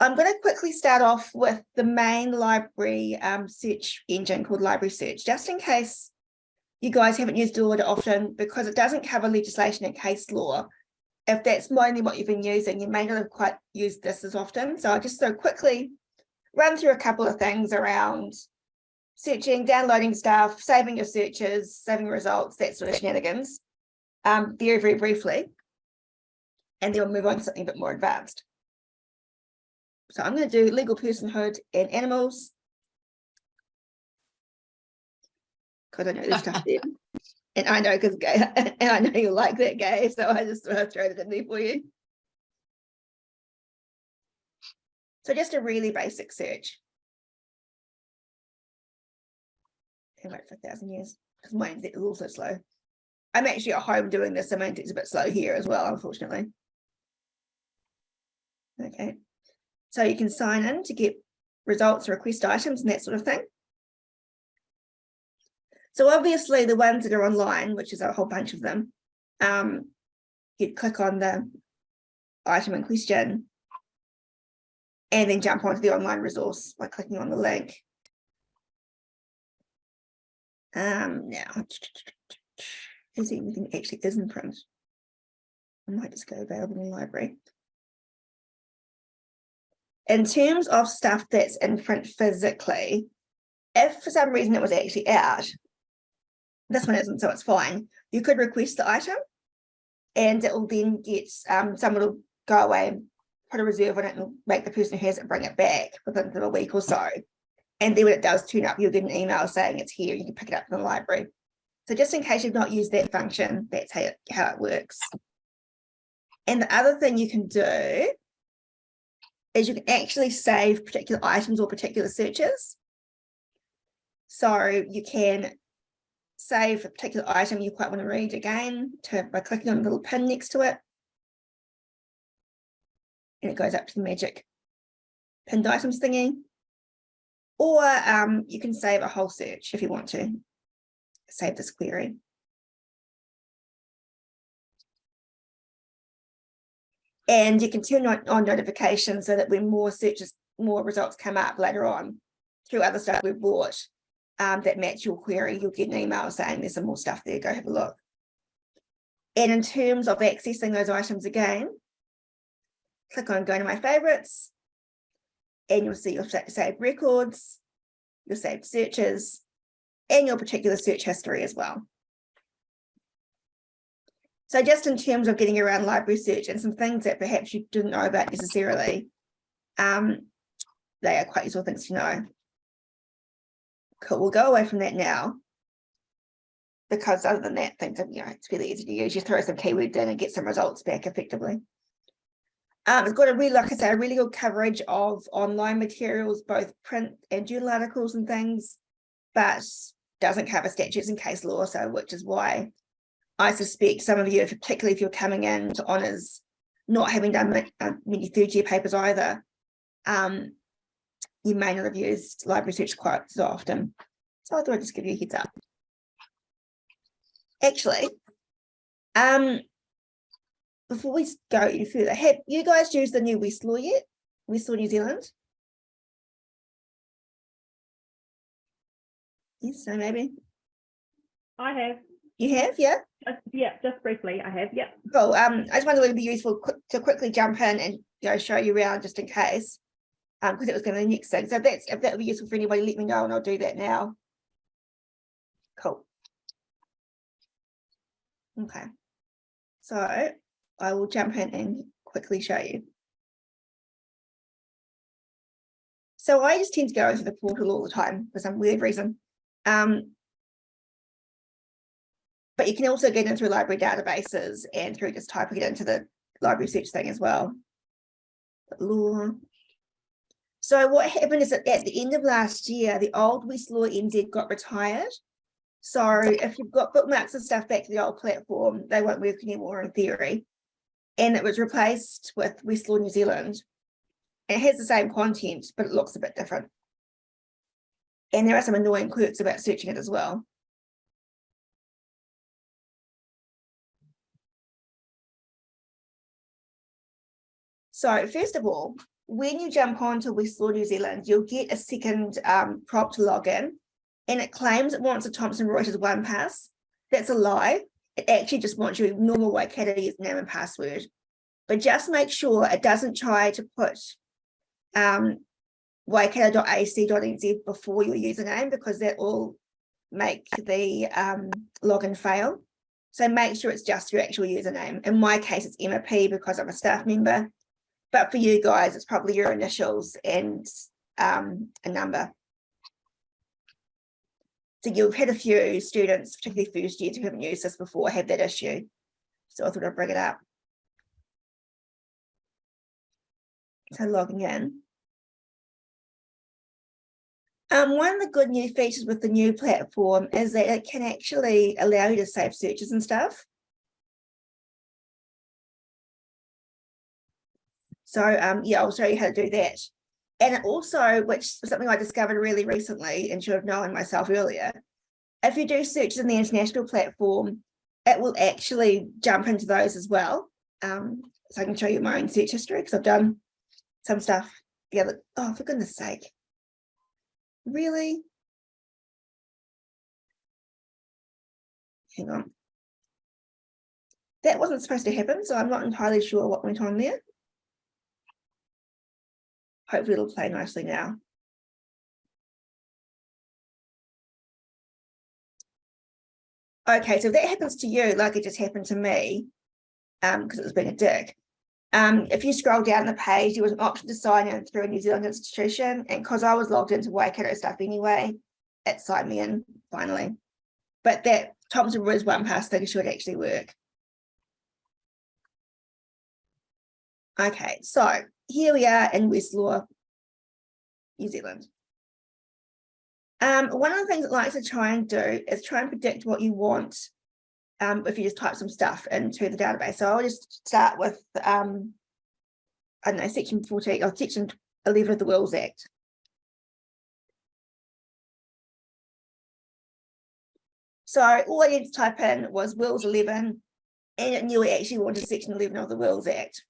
I'm going to quickly start off with the main library um, search engine called Library Search, just in case you guys haven't used it often, because it doesn't cover legislation and case law. If that's mainly what you've been using, you may not have quite used this as often. So I'll just so quickly run through a couple of things around searching, downloading stuff, saving your searches, saving results, that sort of shenanigans, um, very, very briefly. And then we'll move on to something a bit more advanced. So I'm going to do legal personhood and animals. Because I know this stuff there. And I know because and I know you like that gay, so I just throw it in there for you. So just a really basic search. Can wait for a thousand years because my internet is also slow. I'm actually at home doing this, so my internet's a bit slow here as well, unfortunately. Okay. So you can sign in to get results, or request items and that sort of thing. So obviously the ones that are online, which is a whole bunch of them, um, you click on the item in question and then jump onto the online resource by clicking on the link. Um, now, is anything actually is in print? I might just go available in the library in terms of stuff that's in print physically, if for some reason it was actually out, this one isn't, so it's fine. You could request the item and it will then get, um, someone will go away put a reserve on it and make the person who has it bring it back within a week or so. And then when it does turn up, you'll get an email saying it's here, you can pick it up from the library. So just in case you've not used that function, that's how it, how it works. And the other thing you can do is you can actually save particular items or particular searches. So you can save a particular item you quite want to read again to, by clicking on the little pin next to it. And it goes up to the magic pinned items thingy. Or um, you can save a whole search if you want to save this query. And you can turn on, on notifications so that when more searches, more results come up later on through other stuff we've bought um, that match your query, you'll get an email saying there's some more stuff there, go have a look. And in terms of accessing those items again, click on go to my favorites and you'll see your saved records, your saved searches, and your particular search history as well. So just in terms of getting around library search and some things that perhaps you didn't know about necessarily, um, they are quite useful things to know. Cool, we'll go away from that now. Because other than that, things are, you know, it's really easy to use. You throw some keywords in and get some results back effectively. Um, it's got a really, like I say, a really good coverage of online materials, both print and journal articles and things, but doesn't cover statutes and case law, so which is why I suspect some of you, particularly if you're coming in to honours, not having done uh, many third year papers either, um, you may not have used library search quite so often. So I thought I'd just give you a heads up. Actually, um, before we go any further, have you guys used the new Westlaw yet? Westlaw New Zealand? Yes, so maybe. I have. You have, yeah? Just, yeah, just briefly, I have, yeah. Cool. Um, I just wanted it to be useful quick, to quickly jump in and you know show you around just in case. Um, because it was going to be the next thing. So if that's if that would be useful for anybody, let me know and I'll do that now. Cool. Okay. So I will jump in and quickly show you. So I just tend to go into the portal all the time for some weird reason. Um, but you can also get in through library databases and through just typing it into the library search thing as well. So what happened is that at the end of last year, the old Westlaw NZ got retired. So if you've got bookmarks and stuff back to the old platform, they won't work anymore in theory. And it was replaced with Westlaw New Zealand. It has the same content, but it looks a bit different. And there are some annoying quirks about searching it as well. So first of all, when you jump onto Westlaw New Zealand, you'll get a second um, prompt to log in and it claims it wants a Thomson Reuters one pass. That's a lie. It actually just wants your normal Waikato username and password. But just make sure it doesn't try to put um, waikato.ac.nz before your username because that will make the um, login fail. So make sure it's just your actual username. In my case, it's Emma P because I'm a staff member. But for you guys, it's probably your initials and um, a number. So you've had a few students, particularly first years who haven't used this before, have that issue. So I thought I'd bring it up. So logging in. Um, one of the good new features with the new platform is that it can actually allow you to save searches and stuff. So um, yeah, I'll show you how to do that. And also, which is something I discovered really recently and should have known myself earlier, if you do searches in the international platform, it will actually jump into those as well. Um, so I can show you my own search history because I've done some stuff the other, oh, for goodness sake. Really? Hang on. That wasn't supposed to happen, so I'm not entirely sure what went on there. Hopefully it'll play nicely now. Okay, so if that happens to you, like it just happened to me, um, because it was being a dick. Um, if you scroll down the page, there was an option to sign in through a New Zealand institution, and because I was logged into Waikato stuff anyway, it signed me in finally. But that Thomson Reuters one pass thing should actually work. Okay, so here we are in Westlaw, New Zealand. Um, one of the things I like to try and do is try and predict what you want um, if you just type some stuff into the database. So I'll just start with, um, I don't know, section 14 or section 11 of the Wills Act. So all I needed to type in was Wills 11 and it knew it actually wanted section 11 of the Wills Act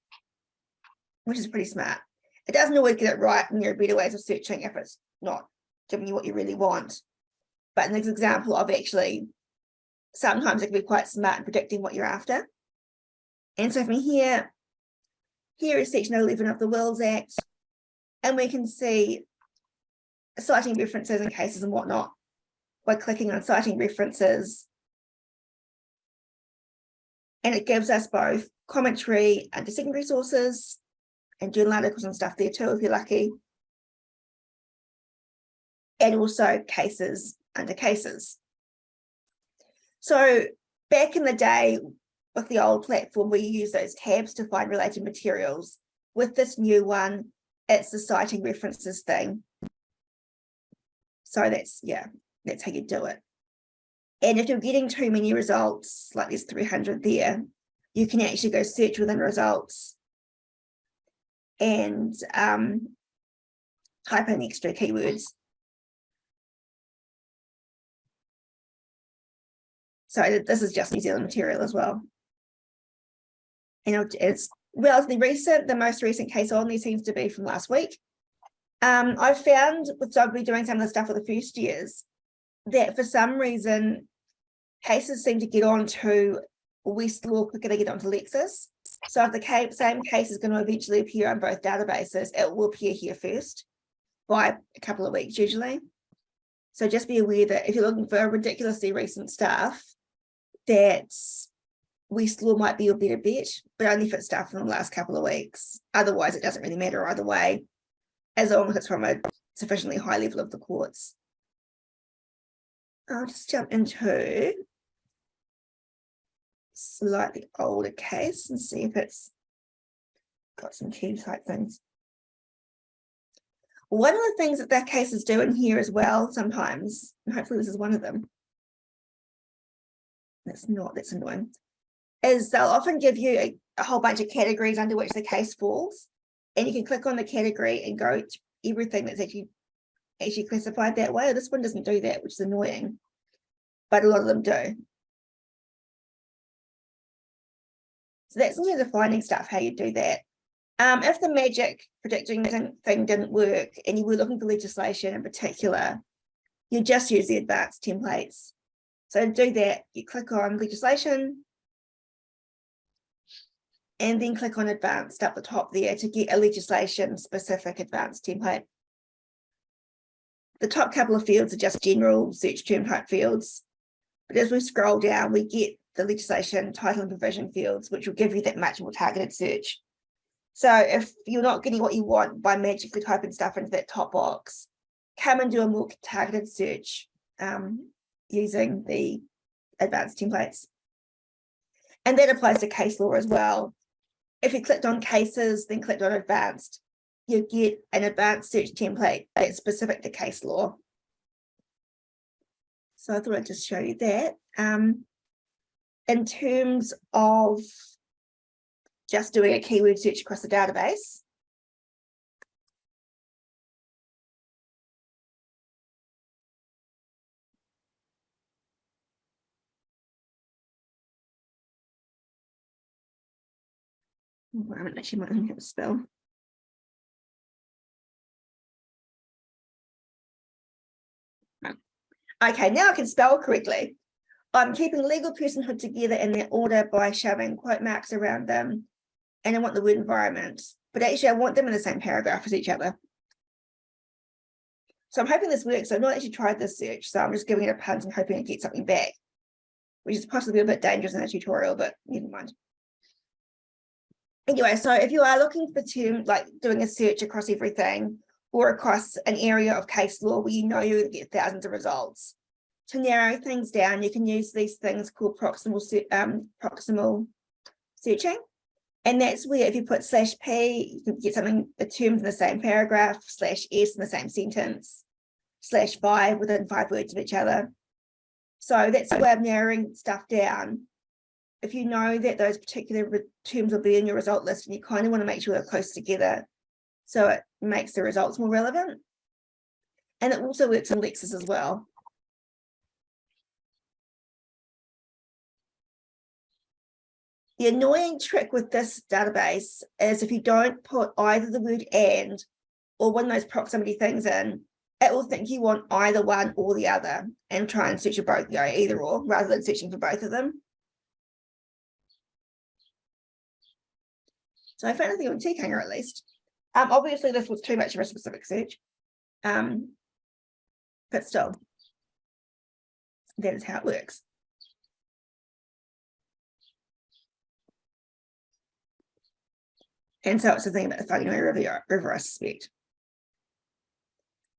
which is pretty smart. It doesn't always get it right, and there are better ways of searching if it's not giving you what you really want. But in this example of actually, sometimes it can be quite smart in predicting what you're after. And so from here, here is section 11 of the Wills Act, and we can see citing references and cases and whatnot by clicking on citing references. And it gives us both commentary under secondary sources and journal articles and stuff there too, if you're lucky. And also cases under cases. So back in the day with the old platform, we use those tabs to find related materials. With this new one, it's the citing references thing. So that's, yeah, that's how you do it. And if you're getting too many results, like there's 300 there, you can actually go search within results and um, type in extra keywords. So this is just New Zealand material as well. And it's relatively recent. The most recent case on there seems to be from last week. Um, I've found with Dogby doing some of the stuff with the first years that for some reason cases seem to get on to Westlaw quicker to get onto Lexis. So if the same case is going to eventually appear on both databases, it will appear here first by a couple of weeks usually. So just be aware that if you're looking for ridiculously recent stuff, that Westlaw might be your better bet, but only if it's stuff from the last couple of weeks. Otherwise, it doesn't really matter either way, as long as it's from a sufficiently high level of the courts. I'll just jump into slightly older case and see if it's got some key type things. One of the things that that case is doing here as well sometimes, and hopefully this is one of them, that's not, that's annoying, is they'll often give you a, a whole bunch of categories under which the case falls, and you can click on the category and go to everything that's actually actually classified that way. This one doesn't do that, which is annoying, but a lot of them do. So that's some of the finding stuff, how you do that. Um, if the magic predicting thing, thing didn't work and you were looking for legislation in particular, you just use the advanced templates. So to do that, you click on legislation and then click on advanced up the top there to get a legislation specific advanced template. The top couple of fields are just general search term type fields. But as we scroll down, we get the legislation title and provision fields, which will give you that much more targeted search. So if you're not getting what you want by magically typing stuff into that top box, come and do a more targeted search um, using the advanced templates. And that applies to case law as well. If you clicked on cases, then clicked on advanced, you get an advanced search template that's specific to case law. So I thought I'd just show you that. Um, in terms of just doing a keyword search across the database, Oh, I haven't actually might have a spell. Okay, now I can spell correctly. I'm keeping legal personhood together in their order by shoving quote marks around them. And I want the word environment, but actually I want them in the same paragraph as each other. So I'm hoping this works. I've not actually tried this search, so I'm just giving it a punt and hoping to get something back, which is possibly a bit dangerous in a tutorial, but never mind. Anyway, so if you are looking for term, like doing a search across everything, or across an area of case law where you know you're going to get thousands of results. To narrow things down, you can use these things called proximal, um, proximal searching. And that's where if you put slash P, you can get something, a term in the same paragraph, slash S in the same sentence, slash five within five words of each other. So that's a way of narrowing stuff down. If you know that those particular terms will be in your result list and you kind of want to make sure they're close together, so it makes the results more relevant. And it also works in Lexis as well. The annoying trick with this database is if you don't put either the word and or one of those proximity things in, it will think you want either one or the other and try and search for both, you know, either or rather than searching for both of them. So I found a thing on TCAnger at least. Um, obviously this was too much of a specific search. Um, but still, that is how it works. And so it's the thing about the Whanganui River, River, I suspect.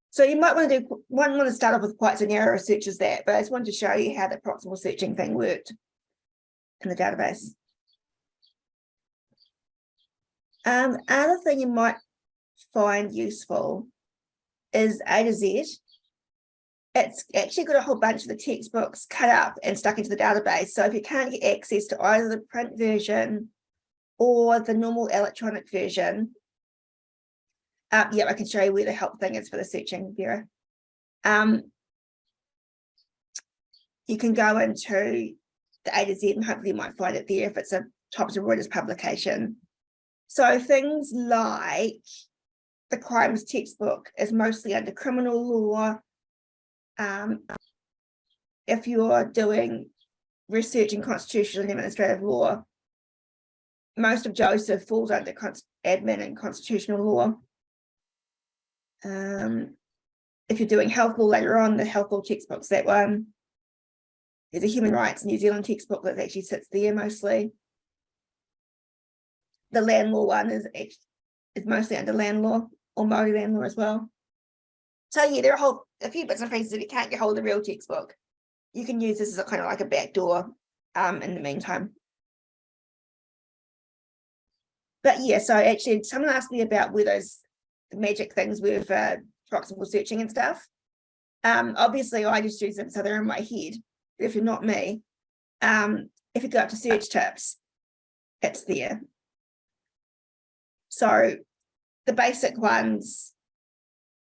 So you might want to do one want to start off with quite a narrow search as that, but I just wanted to show you how the proximal searching thing worked in the database. Um, other thing you might find useful is A to Z. It's actually got a whole bunch of the textbooks cut up and stuck into the database. So if you can't get access to either the print version or the normal electronic version, uh, yeah, I can show you where the help thing is for the searching, Vera. Um, you can go into the A to Z and hopefully you might find it there if it's a Thomson Reuters publication. So things like the crimes textbook is mostly under criminal law. Um, if you're doing research in constitutional and administrative law, most of Joseph falls under admin and constitutional law. Um, if you're doing health law later on, the health law textbook's that one. There's a human rights New Zealand textbook that actually sits there mostly the land law one is is mostly under land law or Maori land law as well. So yeah, there are a whole a few bits and pieces if you can't get hold of the real textbook. You can use this as a kind of like a backdoor um in the meantime. But yeah, so actually someone asked me about where those magic things were for proximal searching and stuff. Um, obviously I just use them so they're in my head. If you're not me, um, if you go up to search tips, it's there. So the basic ones,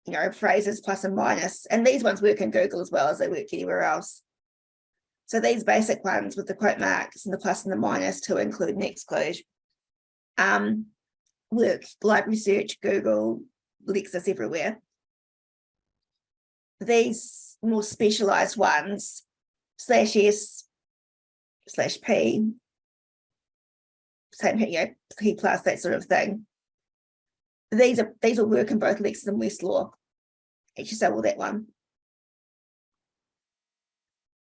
you know, phrases plus and minus, and these ones work in Google as well as they work anywhere else. So these basic ones with the quote marks and the plus and the minus to include and exclude. Um, work, like research, Google, Lexis everywhere. These more specialized ones, slash S, slash P, same, you know, P plus, that sort of thing. These are, these will work in both Lexis and Westlaw. Actually, so will that one.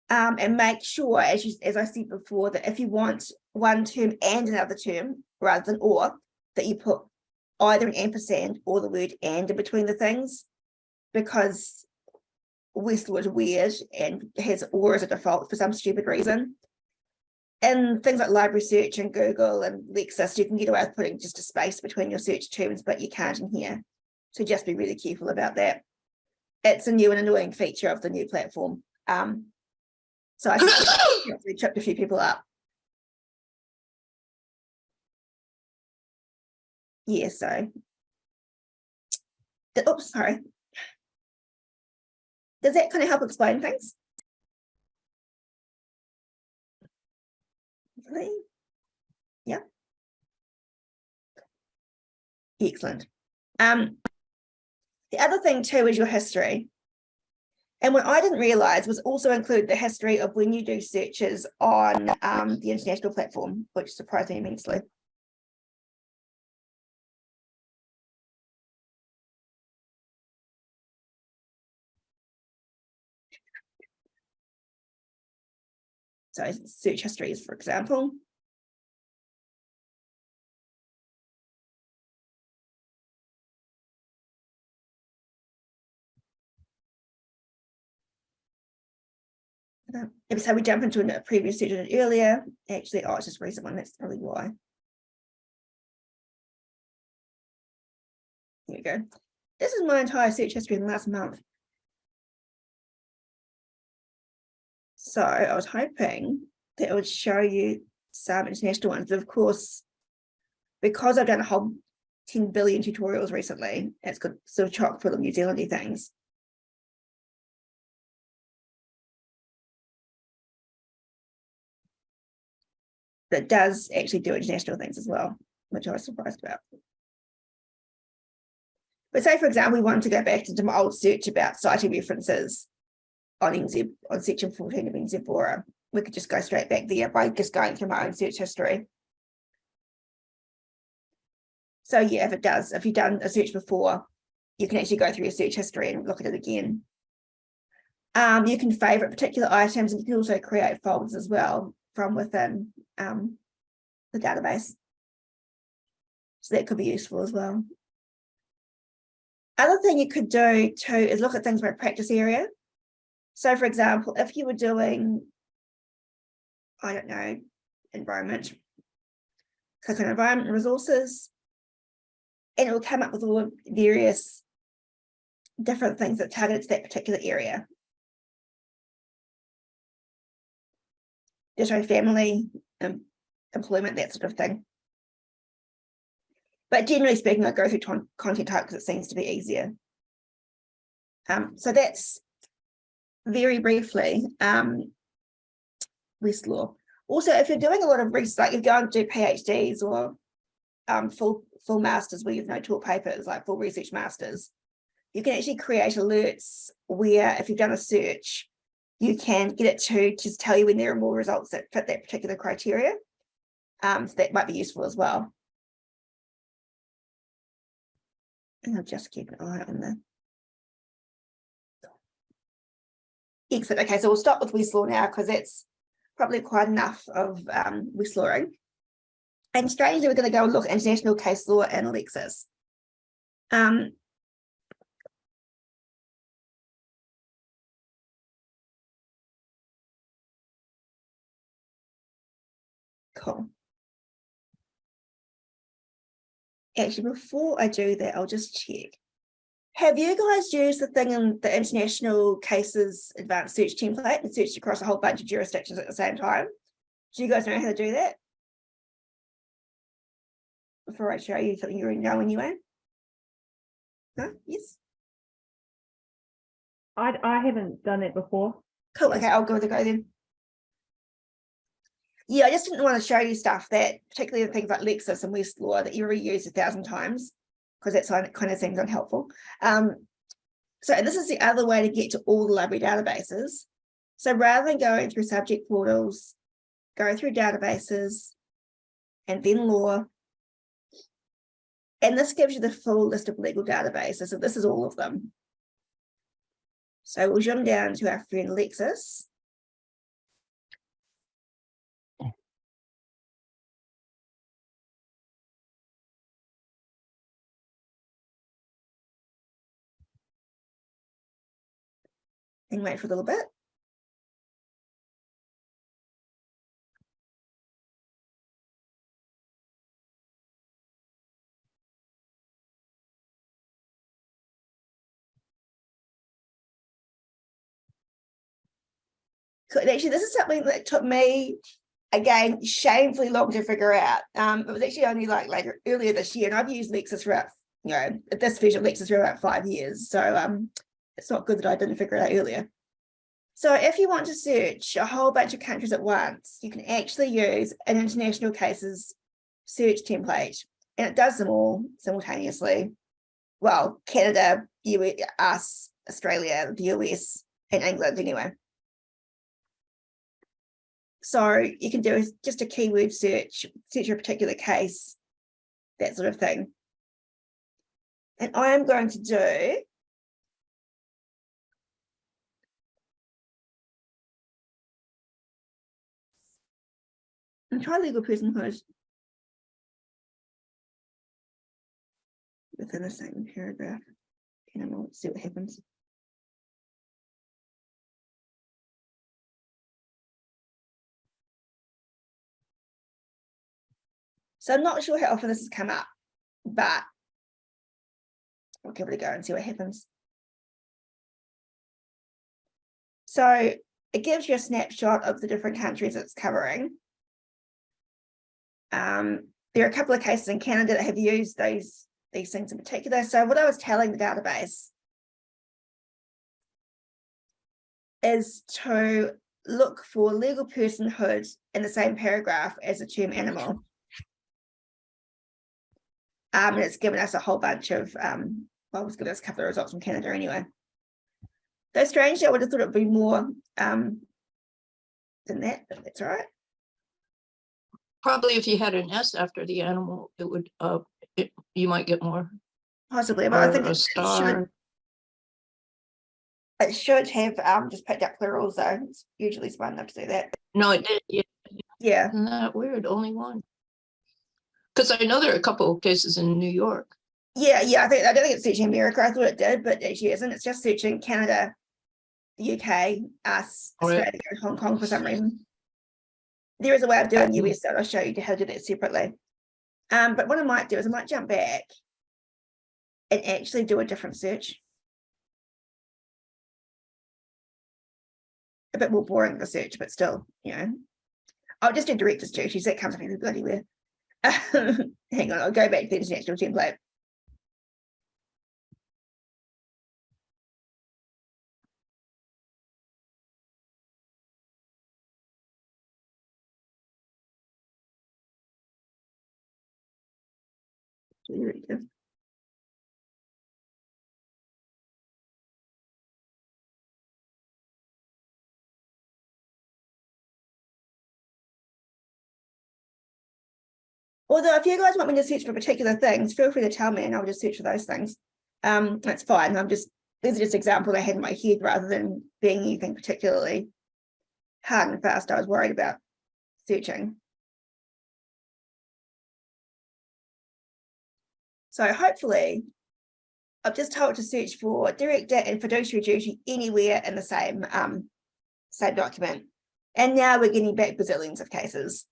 Um, and make sure, as you, as I said before, that if you want one term and another term rather than or, that you put either an ampersand or the word and in between the things. Because is weird and has or as a default for some stupid reason. And things like library search and Google and Lexis, you can get away with putting just a space between your search terms, but you can't in here. So just be really careful about that. It's a new and annoying feature of the new platform. Um, so I tripped a few people up. Yeah, so. Oops, sorry. Does that kind of help explain things? Hopefully. Yeah. Excellent. Um, the other thing too is your history. And what I didn't realize was also include the history of when you do searches on um, the international platform, which surprised me immensely. So search histories, for example. Every time we jump into a previous search earlier, actually, oh, it's just recent one, that's probably why. There you go. This is my entire search history in the last month. So I was hoping that it would show you some international ones, but of course, because I've done a whole 10 billion tutorials recently, it's got sort of chock full of New Zealandy things. That does actually do international things as well, which I was surprised about. But say, for example, we wanted to go back into my old search about citing references on NZ, on section 14 of NZBORA. We could just go straight back there by just going through my own search history. So yeah, if it does, if you've done a search before, you can actually go through your search history and look at it again. Um, you can favorite particular items and you can also create folders as well from within um, the database. So that could be useful as well. Other thing you could do too is look at things by practice area. So for example, if you were doing, I don't know, environment, click on environment resources, and it will come up with all various different things that target that particular area. Just show family, um, employment, that sort of thing. But generally speaking, I go through content type because it seems to be easier. Um, so that's very briefly, um, Westlaw. Also, if you're doing a lot of research, like you're going to do PhDs or um, full full masters where you've no taught papers, like full research masters, you can actually create alerts where if you've done a search, you can get it to just tell you when there are more results that fit that particular criteria. Um, so that might be useful as well. And I'll just keep an eye on the exit. Okay, so we'll stop with Westlaw now because that's probably quite enough of um. And strangely, we're going to go and look at international case law and Lexis. Um, Actually, before I do that, I'll just check. Have you guys used the thing in the international cases advanced search template and searched across a whole bunch of jurisdictions at the same time? Do you guys know how to do that? Before I show you something you already know anyway. No? Yes? I, I haven't done it before. Cool. Okay, I'll go with the go then. Yeah, I just didn't want to show you stuff that, particularly the things like Lexis and Westlaw that you reuse a thousand times, because that's kind of- seems unhelpful. Um, so this is the other way to get to all the library databases. So rather than going through subject portals, go through databases and then law. And this gives you the full list of legal databases. So this is all of them. So we'll zoom down to our friend Lexis. And wait for a little bit. So actually, this is something that took me, again, shamefully long to figure out. Um, it was actually only like later, earlier this year, and I've used Lexis for about, you know, this version of Lexis for about five years. So um, it's not good that I didn't figure it out earlier. So if you want to search a whole bunch of countries at once, you can actually use an international cases search template, and it does them all simultaneously. Well, Canada, US, us, Australia, the US, and England anyway. So you can do just a keyword search, search a particular case, that sort of thing. And I am going to do and try legal personhood within the same paragraph. And then we'll see what happens. So I'm not sure how often this has come up, but we'll give it a go and see what happens. So it gives you a snapshot of the different countries it's covering. Um, there are a couple of cases in Canada that have used those these things in particular. So what I was telling the database is to look for legal personhood in the same paragraph as the term animal. Um, and it's given us a whole bunch of, um, well, it's given us a couple of results from Canada anyway. Though strangely, I would have thought it would be more um, than that, but that's all right. Probably if you had an S after the animal, it would, uh, it, you might get more. Possibly, but I think it should, it should have um, just picked up plurals though. It's usually smart enough to do that. No, it did, yeah, Yeah, isn't that weird? Only one. Because I know there are a couple of cases in New York. yeah, yeah. I think I don't think it's searching America. I thought it did, but it actually isn't. It's just searching Canada, the UK, us, Oh. Australia, and Hong Kong for some reason. There is a way of doing. US that I'll show you how to do that separately. Um, but what I might do is I might jump back and actually do a different search. A bit more boring the search, but still, you know. I'll just do director's duties. That comes up every bloody where. Hang on, I'll go back to the international template. Director. Although if you guys want me to search for particular things, feel free to tell me and I'll just search for those things. Um, that's fine. I'm just, these are just examples I had in my head rather than being anything particularly hard and fast I was worried about searching. So hopefully I've just told to search for director and fiduciary duty anywhere in the same um same document. And now we're getting back bazillions of cases.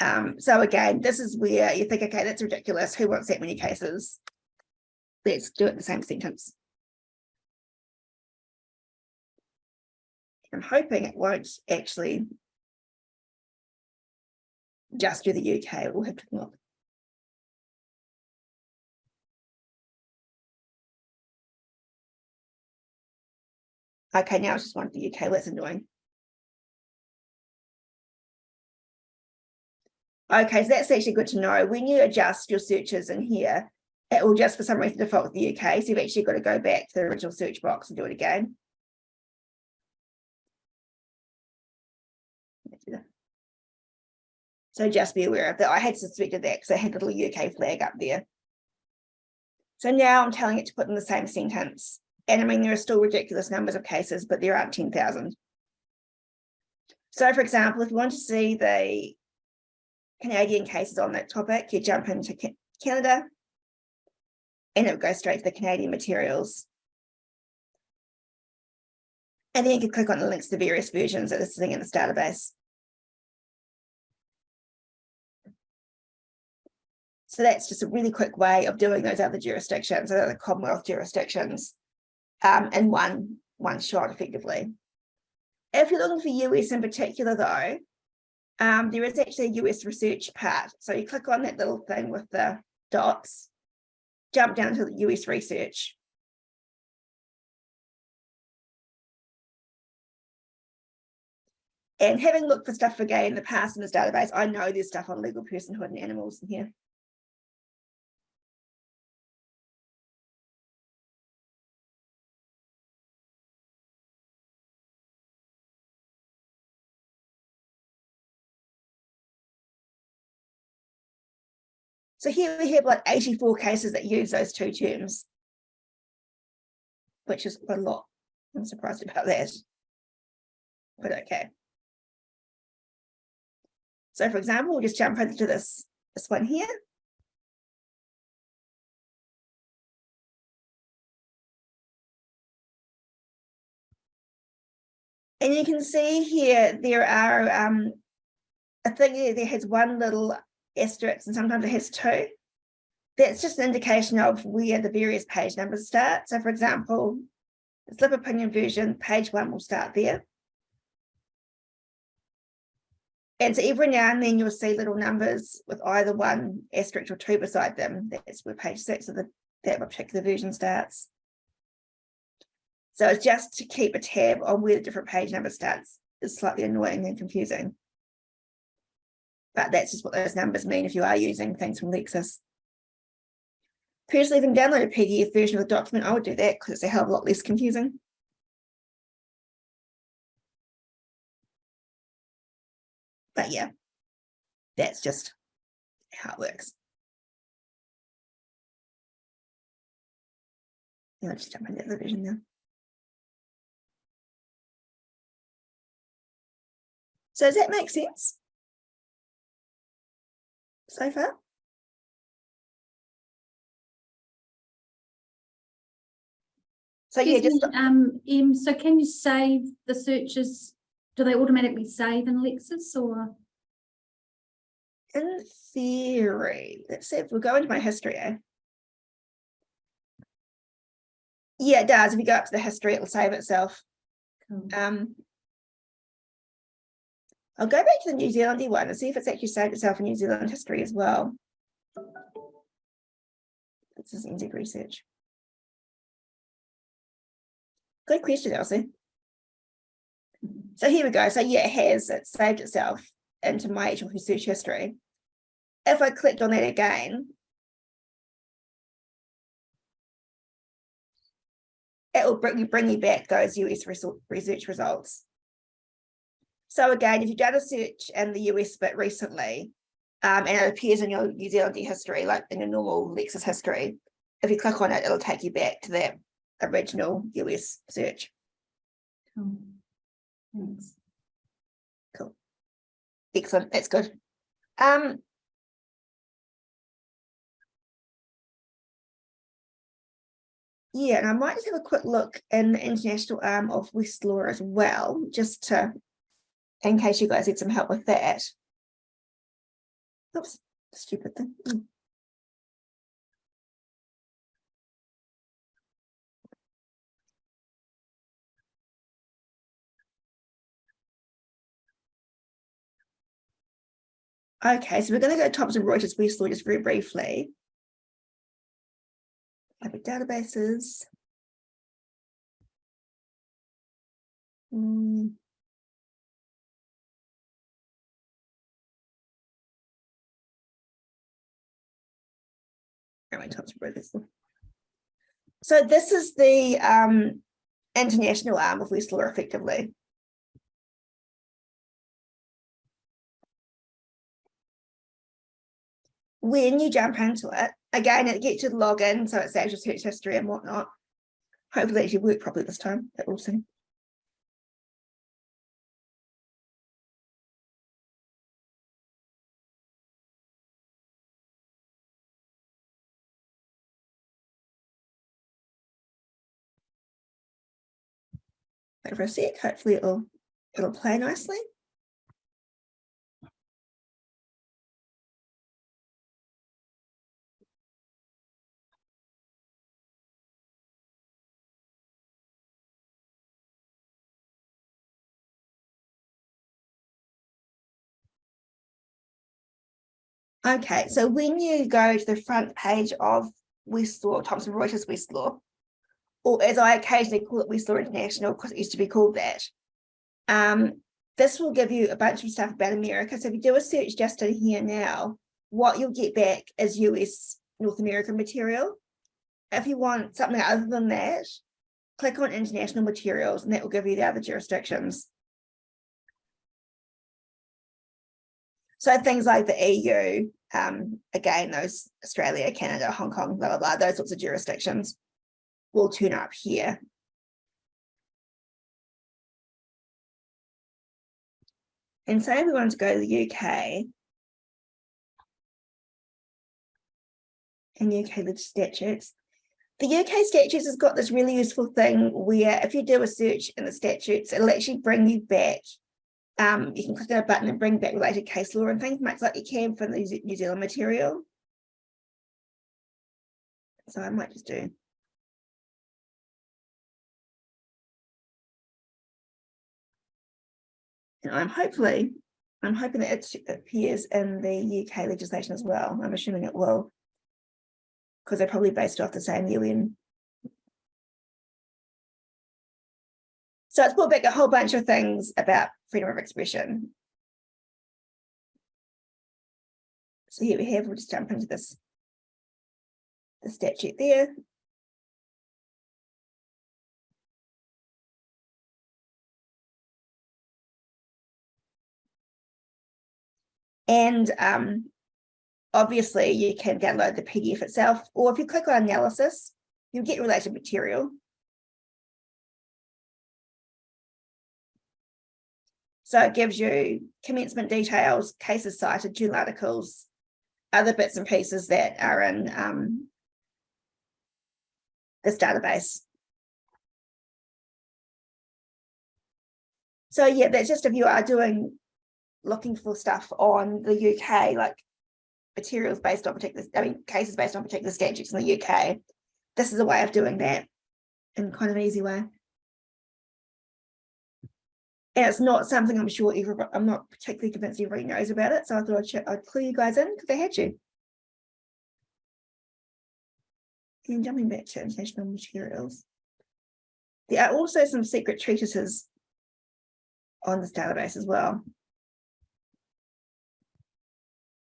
Um, so again, this is where you think, okay, that's ridiculous. Who wants that many cases? Let's do it in the same sentence. I'm hoping it won't actually just do the UK. We'll have to look. Okay, now it's just one for the UK. That's annoying. Okay, so that's actually good to know. When you adjust your searches in here, it will just for some reason default to the UK. So you've actually got to go back to the original search box and do it again. So just be aware of that. I had suspected that because I had the little UK flag up there. So now I'm telling it to put in the same sentence. And I mean, there are still ridiculous numbers of cases, but there aren't 10,000. So for example, if you want to see the Canadian cases on that topic, you jump into Canada and it will go straight to the Canadian materials. And then you can click on the links to various versions that are sitting in this database. So that's just a really quick way of doing those other jurisdictions, other Commonwealth jurisdictions, um, in one, one shot effectively. If you're looking for US in particular though, um, there is actually a US research part. So you click on that little thing with the dots, jump down to the US research. And having looked for stuff for gay in the past in this database, I know there's stuff on legal personhood and animals in here. So here we have like 84 cases that use those two terms. Which is a lot. I'm surprised about that. But okay. So for example, we'll just jump into this, this one here. And you can see here, there are, um, think there- there has one little asterisk and sometimes it has two. That's just an indication of where the various page numbers start. So for example, the slip opinion version, page one will start there. And so every now and then you'll see little numbers with either one asterisk or two beside them. That's where page six of the that particular version starts. So it's just to keep a tab on where the different page number starts is slightly annoying and confusing. But that's just what those numbers mean if you are using things from Lexis. Personally, can download a PDF version of the document, I would do that because it's a hell of a lot less confusing. But yeah, that's just how it works. I'll just jump into the vision now. So does that make sense? So far? So yeah, just, me, Um, Em, so can you save the searches? Do they automatically save in Lexis or? in theory, let's see if we go into my history. eh? Yeah, it does. If you go up to the history, it'll save itself. Cool. Um, I'll go back to the New Zealandy one and see if it's actually saved itself in New Zealand history as well. This is NZ research. Good question, Elsie. So here we go. So yeah, it has, it saved itself into my actual search history. If I clicked on that again, it will bring you, bring you back those US research results. So again, if you've done a search in the US bit recently, um, and it appears in your New Zealand history, like in your normal Lexis history, if you click on it, it'll take you back to that original US search. Cool. Thanks. Cool. Excellent, that's good. Um. Yeah, and I might just have a quick look in the international arm of Westlaw as well, just to, in case you guys need some help with that. Oops, stupid thing. Mm. Okay, so we're going to go to Thomson Reuters Westlaw just very briefly. Public databases. Hmm. How many times read this? So this is the um international arm of Westlaw effectively. When you jump into it, again, it gets you to log in, so it saves your search history and whatnot. Hopefully it actually worked properly this time, but we'll see. Sec, hopefully it'll, it'll play nicely. Okay, so when you go to the front page of Westlaw, Thomson Reuters Westlaw, or as I occasionally call it Westlaw International, because it used to be called that. Um, this will give you a bunch of stuff about America. So if you do a search just in here now, what you'll get back is US North American material. If you want something other than that, click on international materials and that will give you the other jurisdictions. So things like the EU, um, again, those Australia, Canada, Hong Kong, blah, blah, blah, those sorts of jurisdictions will tune up here. And say we wanted to go to the UK. And UK statutes. The UK statutes has got this really useful thing where if you do a search in the statutes, it'll actually bring you back. Um, you can click on a button and bring back related case law and things, much like you can from the New Zealand material. So I might just do. And I'm hopefully, I'm hoping that it appears in the UK legislation as well. I'm assuming it will. Because they're probably based off the same UN. So it's brought back a whole bunch of things about freedom of expression. So here we have, we'll just jump into this. The statute there. And um, obviously you can download the PDF itself, or if you click on analysis, you'll get related material. So it gives you commencement details, cases cited, journal articles, other bits and pieces that are in um, this database. So yeah, that's just if you are doing, looking for stuff on the UK, like materials based on particular, I mean, cases based on particular statutes in the UK. This is a way of doing that in kind of an easy way. And it's not something I'm sure everybody, I'm not particularly convinced everybody knows about it. So I thought I'd, I'd clue you guys in because I had you. And jumping back to international materials. There are also some secret treatises on this database as well.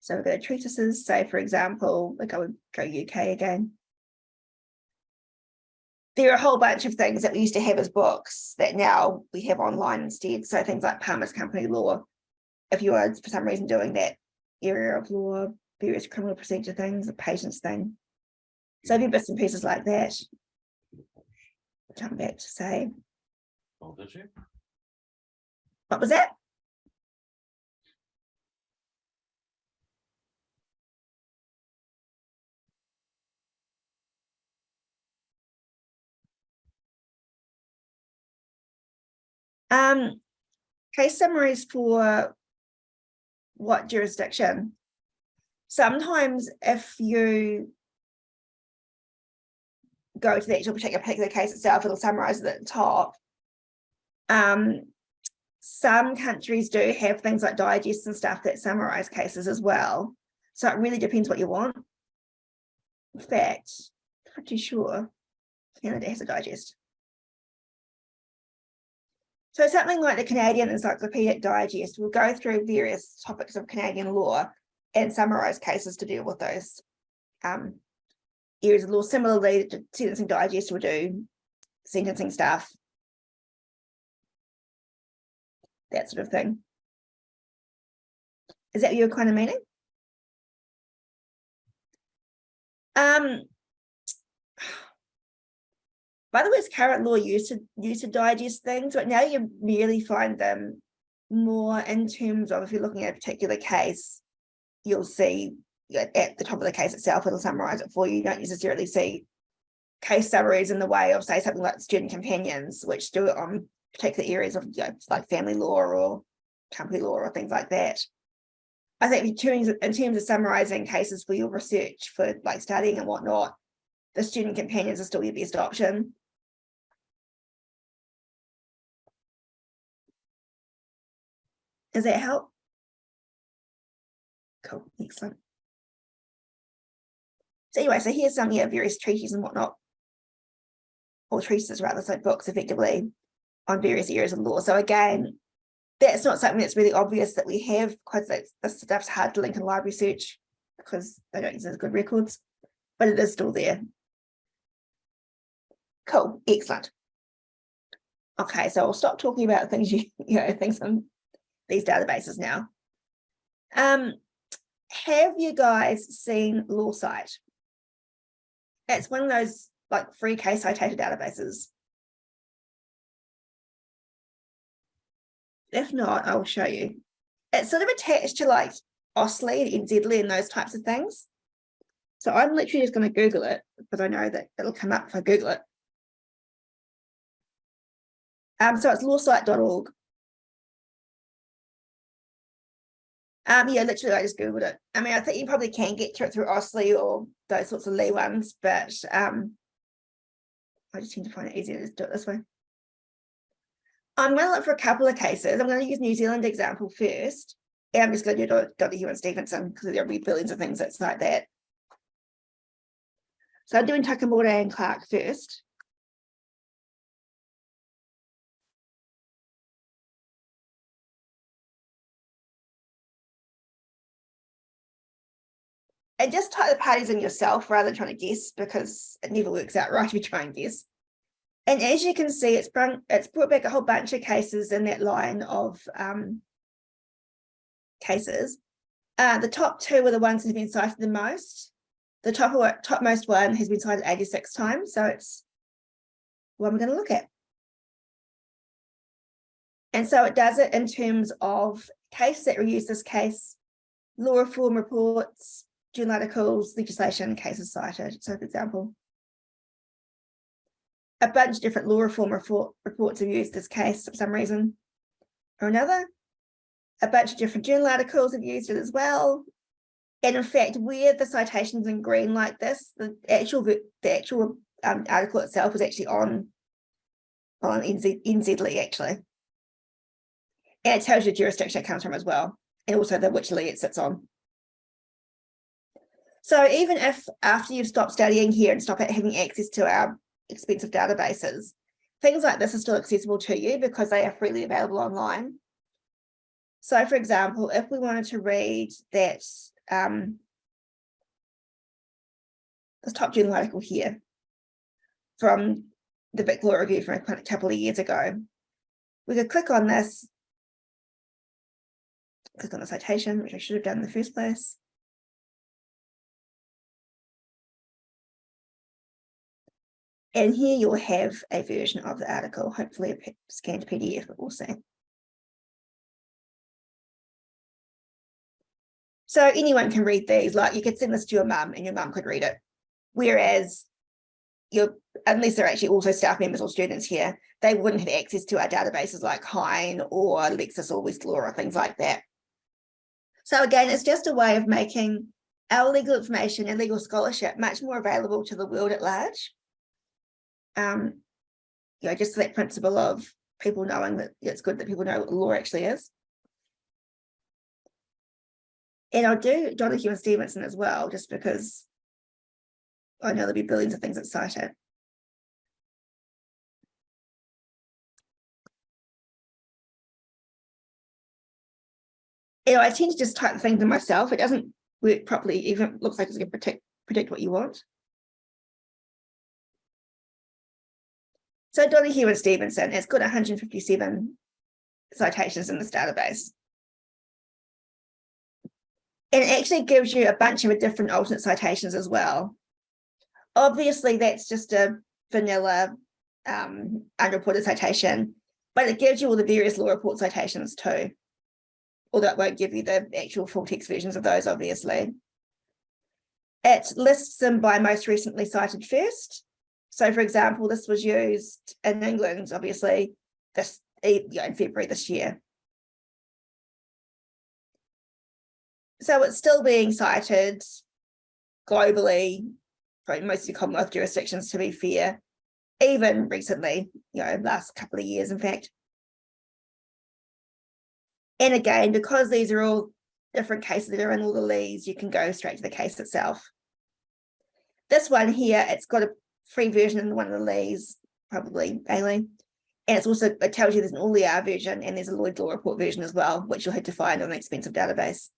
So we've got treatises, say for example, like I would go UK again. There are a whole bunch of things that we used to have as books that now we have online instead. So things like Palmer's Company Law. If you are for some reason doing that area of law, various criminal procedure things, the patients thing. So there bits and pieces like that. Jump back to say, Oh, did you? what was that? Um, case summaries for what jurisdiction? Sometimes if you go to the actual particular particular case itself, it'll summarize it at the top. Um, some countries do have things like digests and stuff that summarize cases as well. So it really depends what you want. In fact, too sure. Canada has a digest. So something like the Canadian Encyclopedic Digest will go through various topics of Canadian law and summarize cases to deal with those um, areas of law similarly the sentencing digest will do sentencing stuff. That sort of thing. Is that your kind of meaning? Um. By the way, current law used to used to digest things, but now you merely find them more in terms of if you're looking at a particular case, you'll see at the top of the case itself, it'll summarize it for you. You don't necessarily see case summaries in the way of say something like student companions, which do it on particular areas of you know, like family law or company law or things like that. I think in terms of summarizing cases for your research for like studying and whatnot, the student companions are still your best option. Does that help? Cool, excellent. So anyway, so here's some yeah, various treaties and whatnot. Or treatises rather, so books effectively on various areas of law. So again, that's not something that's really obvious that we have because this stuff's hard to link in library search because they don't use as good records, but it is still there. Cool, excellent. Okay, so I'll stop talking about things you, you know, things on these databases now. Um, have you guys seen LawCite? It's one of those like free case citation databases. If not, I'll show you. It's sort of attached to like AustLII and NZLII and those types of things. So I'm literally just going to Google it because I know that it'll come up if I Google it. Um, so it's lawcite.org. Um, yeah, literally, I just Googled it. I mean, I think you probably can get to it through AustLII or those sorts of LII ones, but um, I just seem to find it easier to do it this way. I'm going to look for a couple of cases. I'm going to use New Zealand example first. And I'm just going to do. Hugh and Stevenson because there'll be billions of things that's like that. So I'm doing Takamore and Clarke first. And just type the parties in yourself rather than trying to guess because it never works out right if you try and guess. And as you can see, it's brought, it's brought back a whole bunch of cases in that line of um, cases. Uh, the top two were the ones that have been cited the most. The top topmost one has been cited 86 times, so it's what we're going to look at. And so it does it in terms of case that reuse this case, law reform reports, journal articles, legislation, cases cited. So for example, a bunch of different law reform report, reports have used this case for some reason or another. A bunch of different journal articles have used it as well. And in fact, where the citations in green like this, the actual the actual um, article itself is actually on on NZ, NZLII actually. And it tells you the jurisdiction it comes from as well, and also the which LII it sits on. So even if after you've stopped studying here and stop having access to our expensive databases. Things like this are still accessible to you because they are freely available online. So for example, if we wanted to read that um, this top journal article here from the Vic Law Review from a couple of years ago, we could click on this, click on the citation, which I should have done in the first place. And here you'll have a version of the article, hopefully a scanned PDF, see. So anyone can read these, like you could send this to your mum and your mum could read it. Whereas you're, unless they're actually also staff members or students here, they wouldn't have access to our databases like Hein or Lexis or Westlaw or things like that. So again, it's just a way of making our legal information and legal scholarship much more available to the world at large um, you know, just that principle of people knowing that it's good that people know what the law actually is. And I'll do Donoghue and Stevenson as well, just because I know there'll be billions of things that cite it. You know, I tend to just type the things in myself. It doesn't work properly, even looks like it's going to predict, predict what you want. So Donoghue and Stevenson, it's got hundred and fifty-seven citations in this database. And it actually gives you a bunch of different alternate citations as well. Obviously, that's just a vanilla um, unreported citation, but it gives you all the various law report citations too. Although it won't give you the actual full text versions of those, obviously. It lists them by most recently cited first. So for example, this was used in England, obviously, this yeah, in February this year. So it's still being cited globally, probably most of the Commonwealth jurisdictions to be fair, even recently, you know, last couple of years, in fact. And again, because these are all different cases that are in all the LIIs, you can go straight to the case itself. This one here, it's got a free version in one of the LIIs, probably BAILII. And it's also, it tells you there's an all ER version and there's a Lloyd Law Report version as well, which you'll have to find on an expensive database.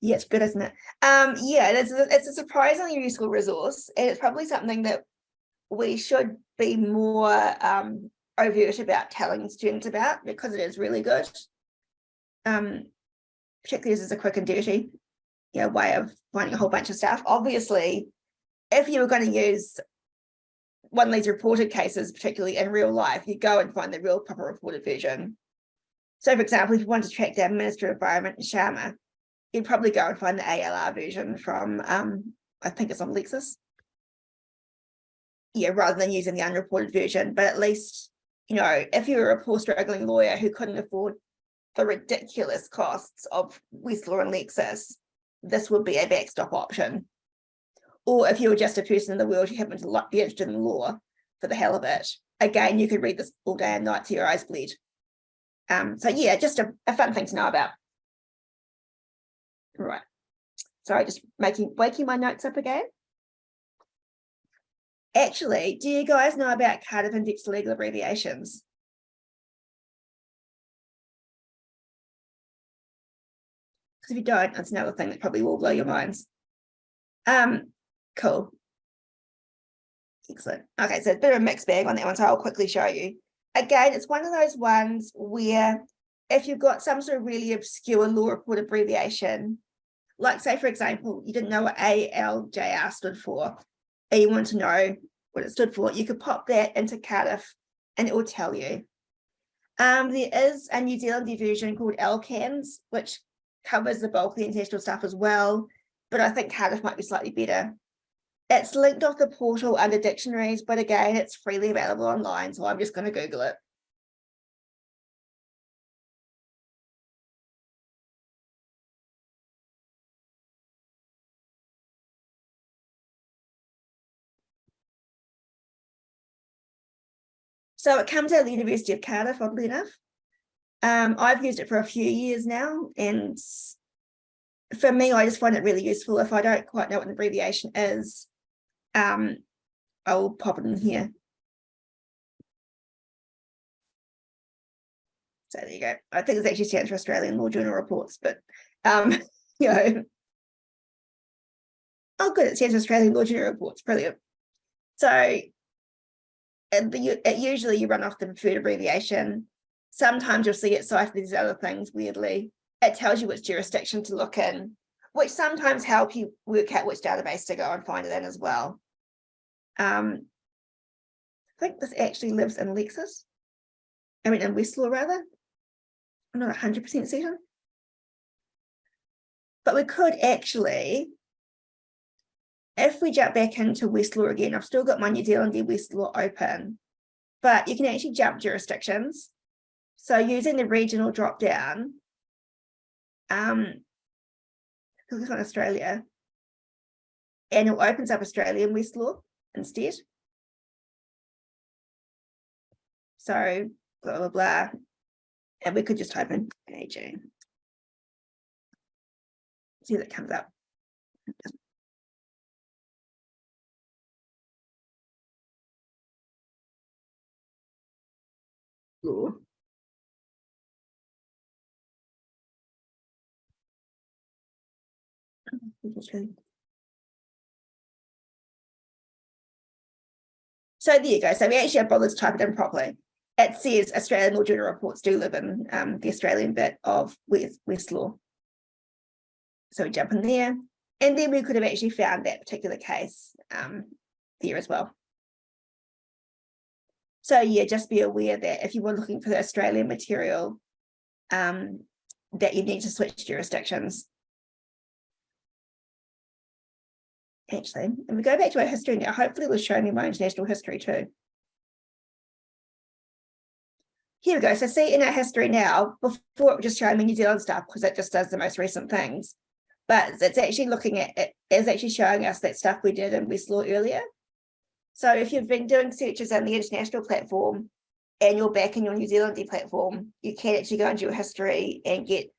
Yeah, it's good, isn't it? Um, yeah, it's a, it's a surprisingly useful resource, and it's probably something that we should be more um, overt about telling students about because it is really good. Um, particularly as a quick and dirty you know, way of finding a whole bunch of stuff. Obviously, if you were going to use one of these reported cases, particularly in real life, you go and find the real proper reported version. So for example, if you wanted to track down Minister of Environment and Sharma, you'd probably go and find the ALR version from, um, I think it's on Lexis. Yeah, rather than using the unreported version, but at least, you know, if you were a poor struggling lawyer who couldn't afford the ridiculous costs of Westlaw and Lexis, this would be a backstop option. Or if you were just a person in the world who happened to be interested in law for the hell of it, again, you could read this all day and night to your eyes bleed. Um, so yeah, just a, a fun thing to know about. Right. Sorry, just making waking my notes up again. Actually, do you guys know about Cardiff Index legal abbreviations? Because if you don't, that's another thing that probably will blow your minds. Um, cool. Excellent. Okay, so a bit of a mixed bag on that one, so I'll quickly show you. Again, it's one of those ones where if you've got some sort of really obscure law report abbreviation, like say, for example, you didn't know what ALJR stood for, and you want to know what it stood for, you could pop that into Cardiff and it will tell you. Um, there is a New Zealand version called LCANS, which covers the bulk of the international stuff as well, but I think Cardiff might be slightly better. It's linked off the portal under dictionaries, but again, it's freely available online, so I'm just going to Google it. So it comes out of the University of Cardiff, oddly enough. Um, I've used it for a few years now, and for me, I just find it really useful. If I don't quite know what an abbreviation is, um, I'll pop it in here. So there you go. I think it's actually stands for Australian Law Journal Reports, but um, you know. Oh, good, it stands for Australian Law Journal Reports, brilliant. So and the, it, usually you run off the preferred abbreviation. Sometimes you'll see it cited these other things weirdly. It tells you which jurisdiction to look in, which sometimes help you work out which database to go and find it in as well. Um, I think this actually lives in Lexis. I mean, in Westlaw rather. I'm not 100% certain. But we could actually if we jump back into Westlaw again, I've still got my New Zealand Westlaw open, but you can actually jump jurisdictions. So using the regional drop down, um, click on Australia, and it opens up Australian Westlaw instead. So blah, blah, blah. And we could just type in AJ. See that comes up. law. So there you go. So we actually have bothered to type it in properly. It says Australian Law Journal reports do live in um, the Australian bit of West, Westlaw. So we jump in there and then we could have actually found that particular case um, there as well. So yeah, just be aware that if you were looking for the Australian material, um, that you need to switch jurisdictions. Actually, and we go back to our history now, hopefully it'll show me my international history too. Here we go. So see in our history now, before it was just showing me New Zealand stuff because it just does the most recent things. But it's actually looking at it is actually showing us that stuff we did in Westlaw earlier. So if you've been doing searches on the international platform and you're back in your New Zealand platform, you can actually go into your history and get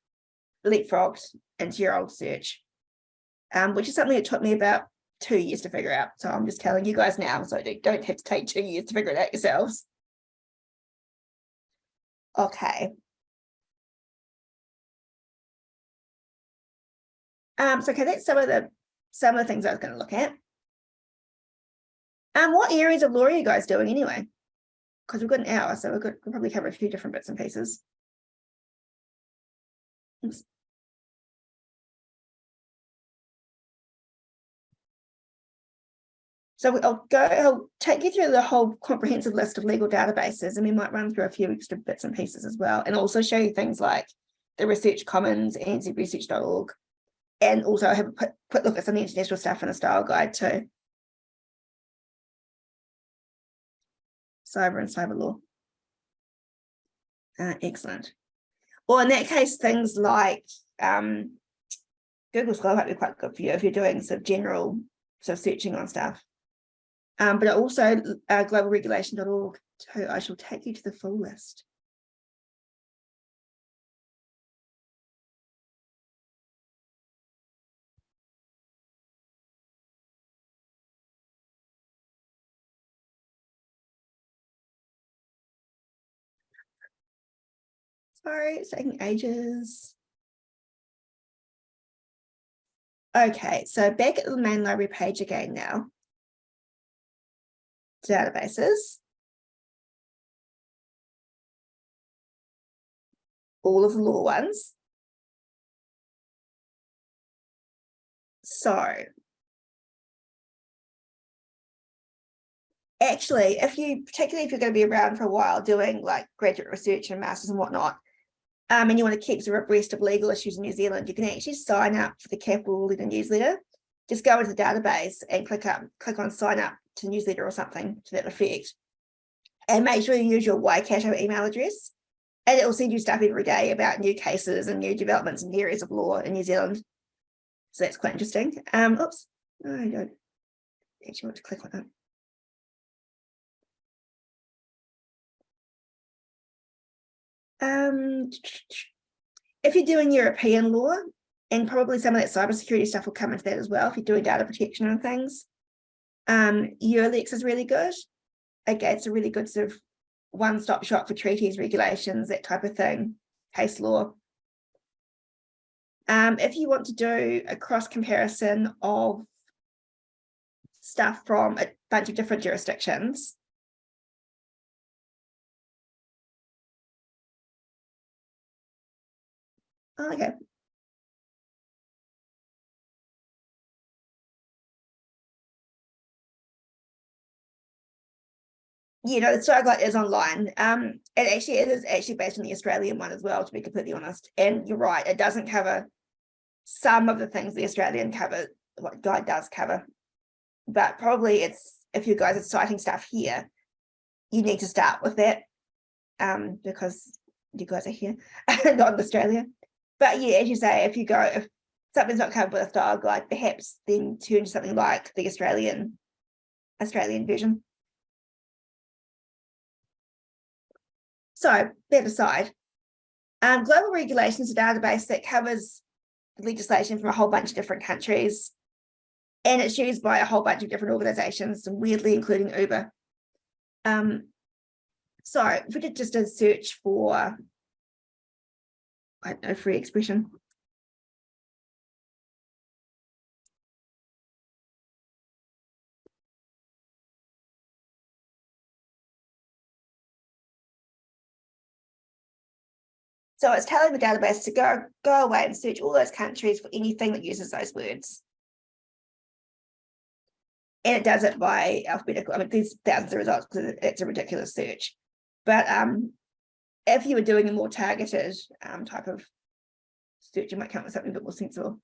leapfrogged into your old search, um, which is something that took me about two years to figure out. So I'm just telling you guys now, so you don't have to take two years to figure it out yourselves. Okay. Um, so okay, that's some of the some of the things I was going to look at. Um, what areas of law are you guys doing anyway? Because we've got an hour, so we've got we'll probably cover a few different bits and pieces. So I'll go, I'll take you through the whole comprehensive list of legal databases and we might run through a few extra bits and pieces as well and also show you things like the Research Commons, anzresearch.org, and also I have a quick, look at some international stuff in the style guide too. Cyber and cyber law. Uh, excellent. Well, in that case, things like um, Google Scholar might be quite good for you if you're doing sort of general sort of searching on stuff. Um, but also uh, globalregulation.org too. I shall take you to the full list. Sorry, it's taking ages. Okay, so back at the main library page again now. Databases. All of the law ones. So. Actually, if you, particularly if you're going to be around for a while doing like graduate research and masters and whatnot, um, and you want to keep sort of abreast of legal issues in New Zealand, you can actually sign up for the Capital Letter newsletter. Just go into the database and click up, click on sign up to newsletter or something to that effect. And make sure you use your Waikato email address. And it will send you stuff every day about new cases and new developments in areas of law in New Zealand. So that's quite interesting. Um, oops, I don't actually want to click on that. Um, if you're doing European law, and probably some of that cybersecurity stuff will come into that as well, if you're doing data protection and things, um, EUR-Lex is really good. Again, it's a really good sort of one-stop shop for treaties, regulations, that type of thing, case law. Um, if you want to do a cross comparison of stuff from a bunch of different jurisdictions, Oh, okay. You know, the Starlight is online. Um, it actually it is actually based on the Australian one as well, to be completely honest. And you're right, it doesn't cover some of the things the Australian cover, what guide does cover. But probably it's if you guys are citing stuff here, you need to start with that. Um, because you guys are here, not in Australia but yeah, as you say, if you go, if something's not covered with a style guide, perhaps then turn to something like the Australian Australian version. So that aside, um, global regulation is a database that covers legislation from a whole bunch of different countries. And it's used by a whole bunch of different organizations, weirdly including Uber. Um, so if we did just a search for I don't know, free expression. So it's telling the database to go, go away and search all those countries for anything that uses those words. And it does it by alphabetical, I mean, there's thousands of results because it's a ridiculous search. But um, if you were doing a more targeted um type of search, you might come up with something a bit more sensible.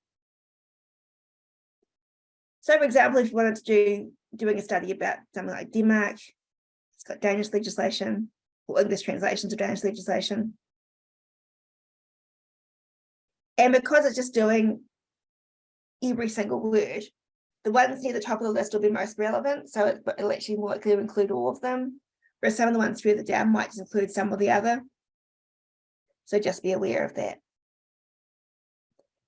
So for example, if you wanted to do, doing a study about something like Denmark, it's got Danish legislation or English translations of Danish legislation. And because it's just doing every single word, the ones near the top of the list will be most relevant. So it, it'll actually more likely to include all of them. Whereas some of the ones further down might just include some or the other. So just be aware of that.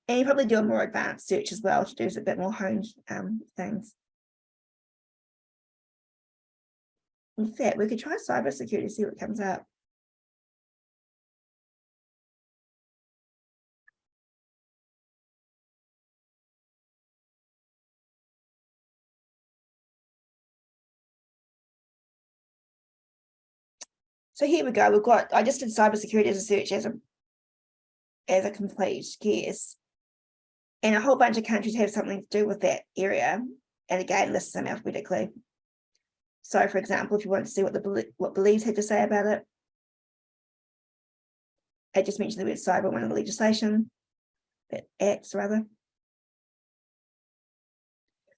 And you probably do a more advanced search as well to do a bit more honed um, things. In fact, we could try cybersecurity, to see what comes up. So here we go. We've got, I just did cybersecurity as a search as a as a complete guess. And a whole bunch of countries have something to do with that area. And again, lists them alphabetically. So for example, if you want to see what the what Belize had to say about it. I just mentioned the word cyber one of the legislation. That acts rather.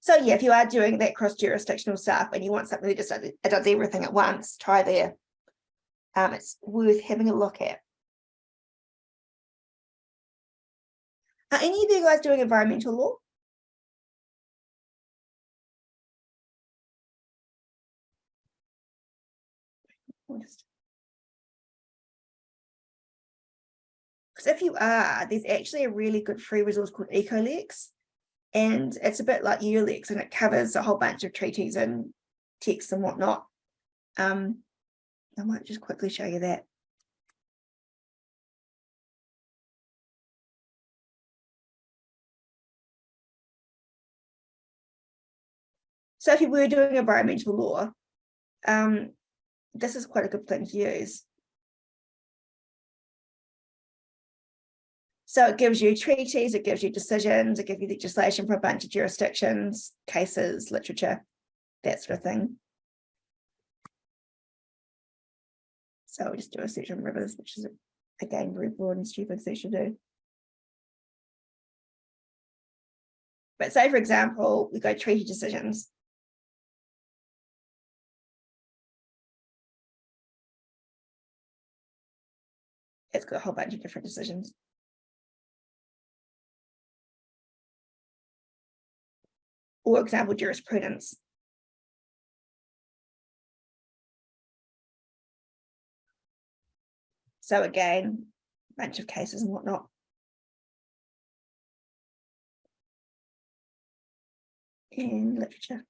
So yeah, if you are doing that cross jurisdictional stuff and you want something that just does everything at once, try there. Um, it's worth having a look at. Are any of you guys doing environmental law? Because if you are, there's actually a really good free resource called EcoLex. And it's a bit like EUR-Lex and it covers a whole bunch of treaties and texts and whatnot. Um, I might just quickly show you that. So if you were doing environmental law, um, this is quite a good thing to use. So it gives you treaties, it gives you decisions, it gives you legislation for a bunch of jurisdictions, cases, literature, that sort of thing. So we'll just do a search on rivers, which is again very broad and stupid search to do. But say, for example, we go treaty decisions. It's got a whole bunch of different decisions. Or example, jurisprudence. So again, a bunch of cases and whatnot. In literature.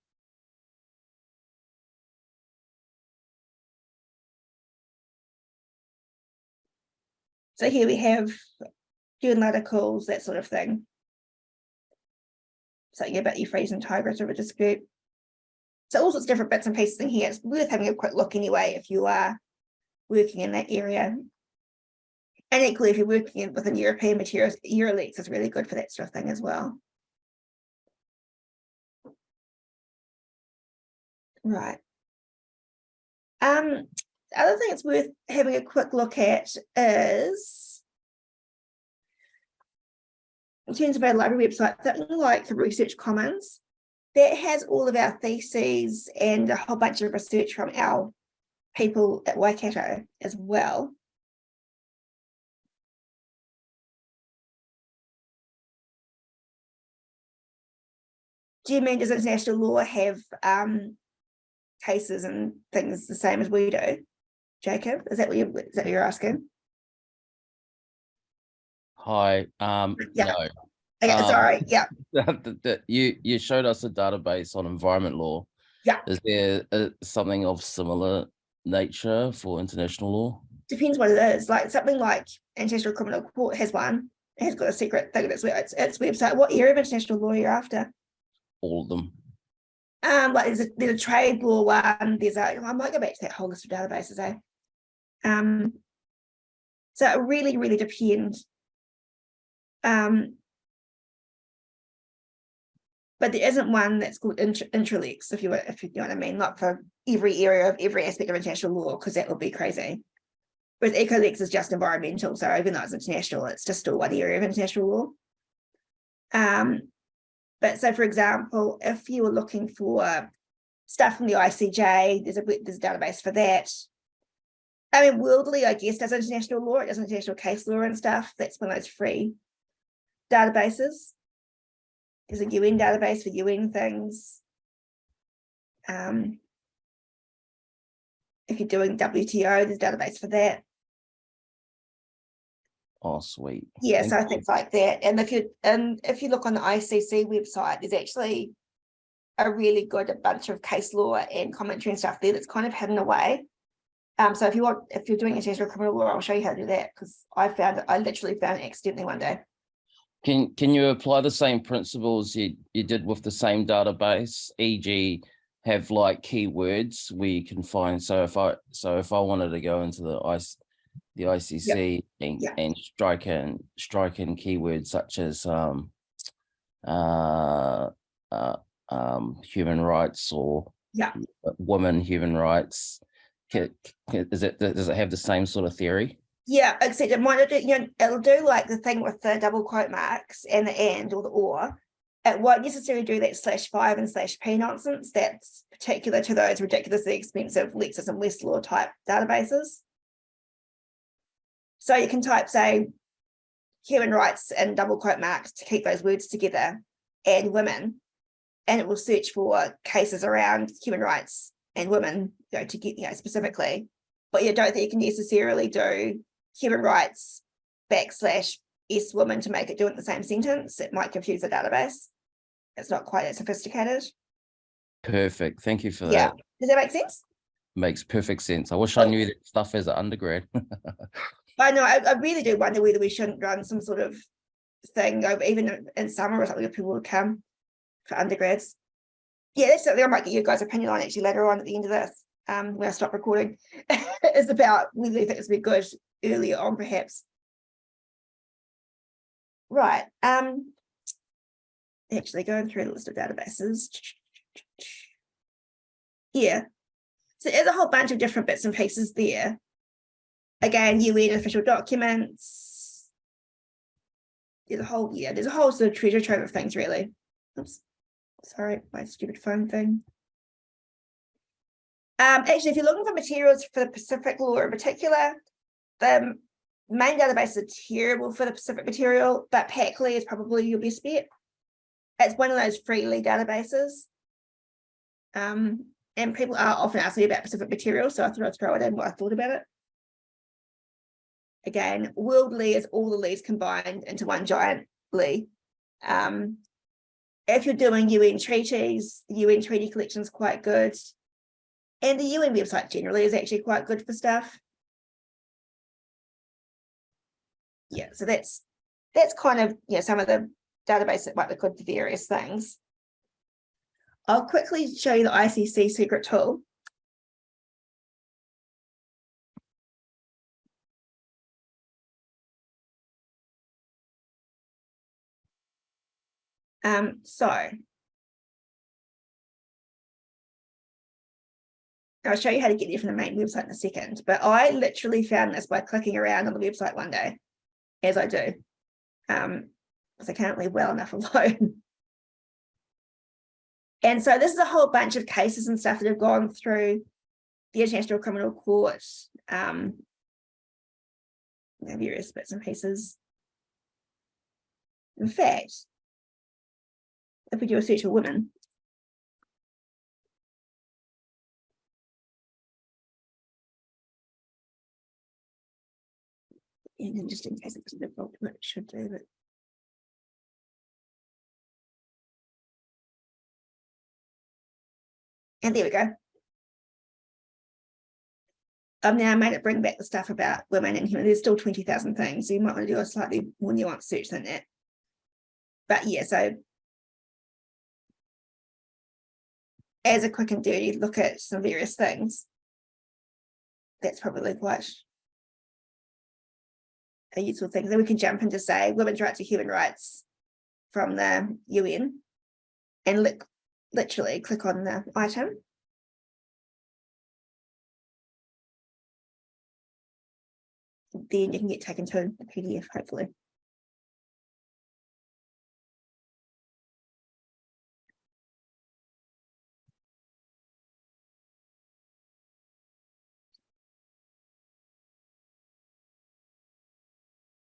So here we have student articles, that sort of thing. Something about Euphrates and Tigris River dispute. So all sorts of different bits and pieces in here. It's worth having a quick look anyway if you are working in that area. And equally, if you're working within European materials, EUR-Lex is really good for that sort of thing as well. Right. Um, the other thing it's worth having a quick look at is in terms of our library website, something like the Research Commons, that has all of our theses and a whole bunch of research from our people at Waikato as well. Do you mean does international law have um, cases and things the same as we do? Jacob, is that what you is that what you're asking? Hi, um, Yeah. no, Okay, Um, sorry, yeah. you, you showed us a database on environment law. Yeah. Is there uh, something of similar nature for international law? depends what it is, like something like International Criminal Court has one, it has got a secret thing that's its, its website. What area of international law you're after? All of them? Um, like there's a, there's a trade law one, there's a, I might go back to that whole list of databases, eh? Um, So it really, really depends. Um. But there isn't one that's called intra, intralex, if you, if you know what I mean, not for every area of every aspect of international law, because that would be crazy. Whereas ecolex is just environmental, so even though it's international, it's just still one area of international law. Um, but so for example, if you were looking for stuff from the ICJ, there's a, there's a database for that. I mean, WorldLII, I guess, does international law, it does international case law and stuff. That's one of those free databases. There's a UN database for UN things. Um, if you're doing WTO, there's a database for that. Oh, sweet. Yeah, Thank so things like that. And if you, and if you look on the ICC website, there's actually a really good bunch of case law and commentary and stuff there that's kind of hidden away. Um, so if you want, if you're doing international criminal law, I'll show you how to do that because I found it, I literally found it accidentally one day. Can, can you apply the same principles you, you did with the same database, e.g. have like keywords where you can find, so if I, so if I wanted to go into the the ICC and, Yeah. and strike in, strike in keywords such as, um, uh, uh, um, human rights or Yeah. uh, women, human rights, is it, does it have the same sort of theory? Yeah, except it might do, you know, it'll do like the thing with the double quote marks and the and or the or. It won't necessarily do that slash five and slash p nonsense that's particular to those ridiculously expensive Lexis and Westlaw type databases. So you can type, say, human rights and double quote marks to keep those words together and women. And it will search for cases around human rights and women, you know, to get, you know, specifically. But you don't think you can necessarily do human rights backslash S woman to make it do it in the same sentence. It might confuse the database. It's not quite as sophisticated. Perfect. Thank you for Yeah. that. Does that make sense? Makes perfect sense. I wish I knew that stuff as an undergrad. I know, I, I really do wonder whether we shouldn't run some sort of thing, over even in summer or something, if people would come for undergrads. Yeah, that's something I might get your guys' opinion on actually later on at the end of this, um, when I stop recording. It's about whether you think this would be good earlier on perhaps. Right, um. Actually going through the list of databases. Yeah. So there's a whole bunch of different bits and pieces there. Again, you UN official documents. There's a whole, yeah, there's a whole sort of treasure trove of things, really. Oops, sorry, my stupid phone thing. Um, actually, if you're looking for materials for the Pacific law in particular, the main database is terrible for the Pacific material, but PacLII is probably your best bet. It's one of those freely databases. Um, and people are often asking me about Pacific material, so I thought I'd throw it in what I thought about it. Again, WorldLII is all the LIIs combined into one giant LII. Um, if you're doing UN treaties, the UN treaty collection is quite good. And the UN website generally is actually quite good for stuff. Yeah, so that's that's kind of, yeah, some of the database that might be good for various things. I'll quickly show you the ICC secret tool. Um, so. I'll show you how to get there from the main website in a second, but I literally found this by clicking around on the website one day, as I do. Um, because I can't leave well enough alone. And so this is a whole bunch of cases and stuff that have gone through the International Criminal Court, um, various bits and pieces. In fact, if we do a search for women. And then just in case it to what it should do, but. And there we go. I've now made it bring back the stuff about women and human. There's still 20,000 things, so you might want to do a slightly more nuanced search than that. But yeah, so. As a quick and dirty look at some various things. That's probably quite a useful thing. Then we can jump into say women's rights to human rights from the UN and look literally click on the item. Then you can get taken to the PDF hopefully.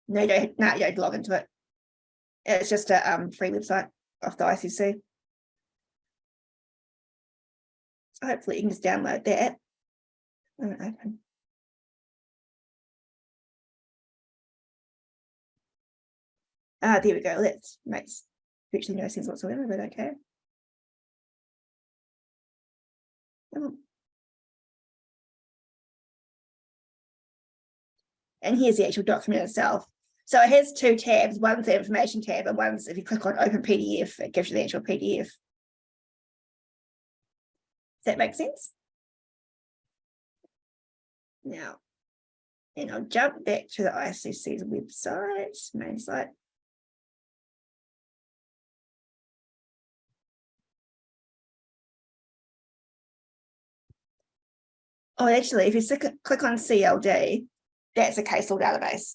No, you don't, no, you log into it. It's just a um free website of the ICC. So Hopefully you can just download that. and open. Ah, there we go. That makes virtually no sense whatsoever, but okay. And here's the actual document itself. So it has two tabs. One's the information tab and one's if you click on open PDF, it gives you the actual PDF. Does that make sense? Now, and I'll jump back to the ICC's website, main site. Oh, actually, if you click on CLD, that's a case law database.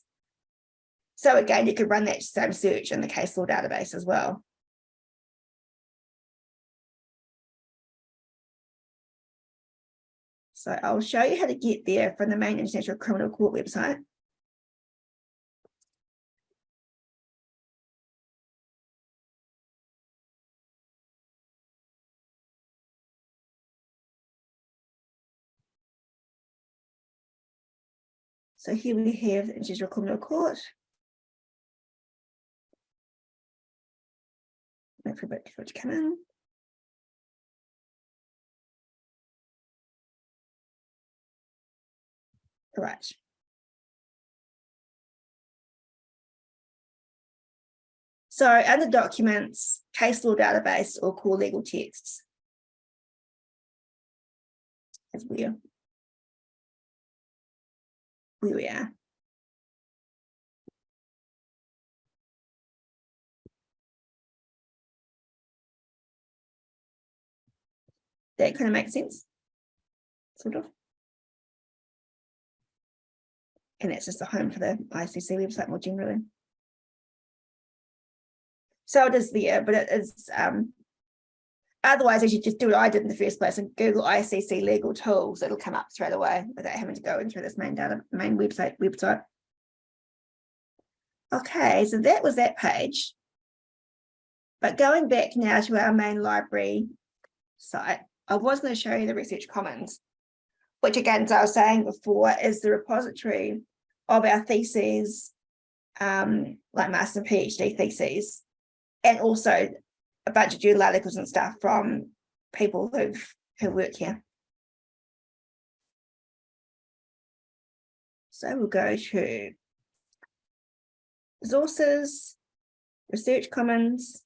So again, you could run that same search in the case law database as well. So I'll show you how to get there from the main International Criminal Court website. So here we have the International Criminal Court. Wait for it to come in. Right. So under documents, case law database or core legal texts. As we are. Where we are. That kind of makes sense. Sort of. And that's just the home for the ICC website more generally. So it is there, but it is um otherwise you should just do what I did in the first place and Google ICC legal tools, it'll come up straight away without having to go into this main data main website website. Okay, so that was that page. But going back now to our main library site, I was going to show you the Research Commons, which again, as I was saying before, is the repository of our theses, um, like master and PhD theses, and also a bunch of journal articles and stuff from people who've who work here. So we'll go to resources, research commons.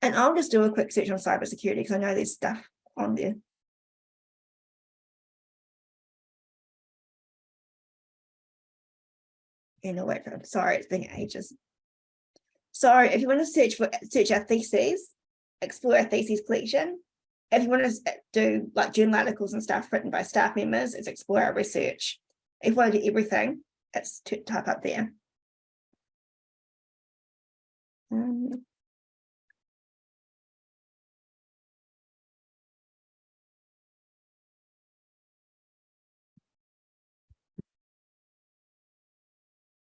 And I'll just do a quick search on cybersecurity because I know there's stuff on there. And I'll wait for, sorry, it's been ages. So if you want to search for search our theses, explore our theses collection. If you want to do like journal articles and stuff written by staff members, it's explore our research. If you want to do everything, it's to type up there. Um,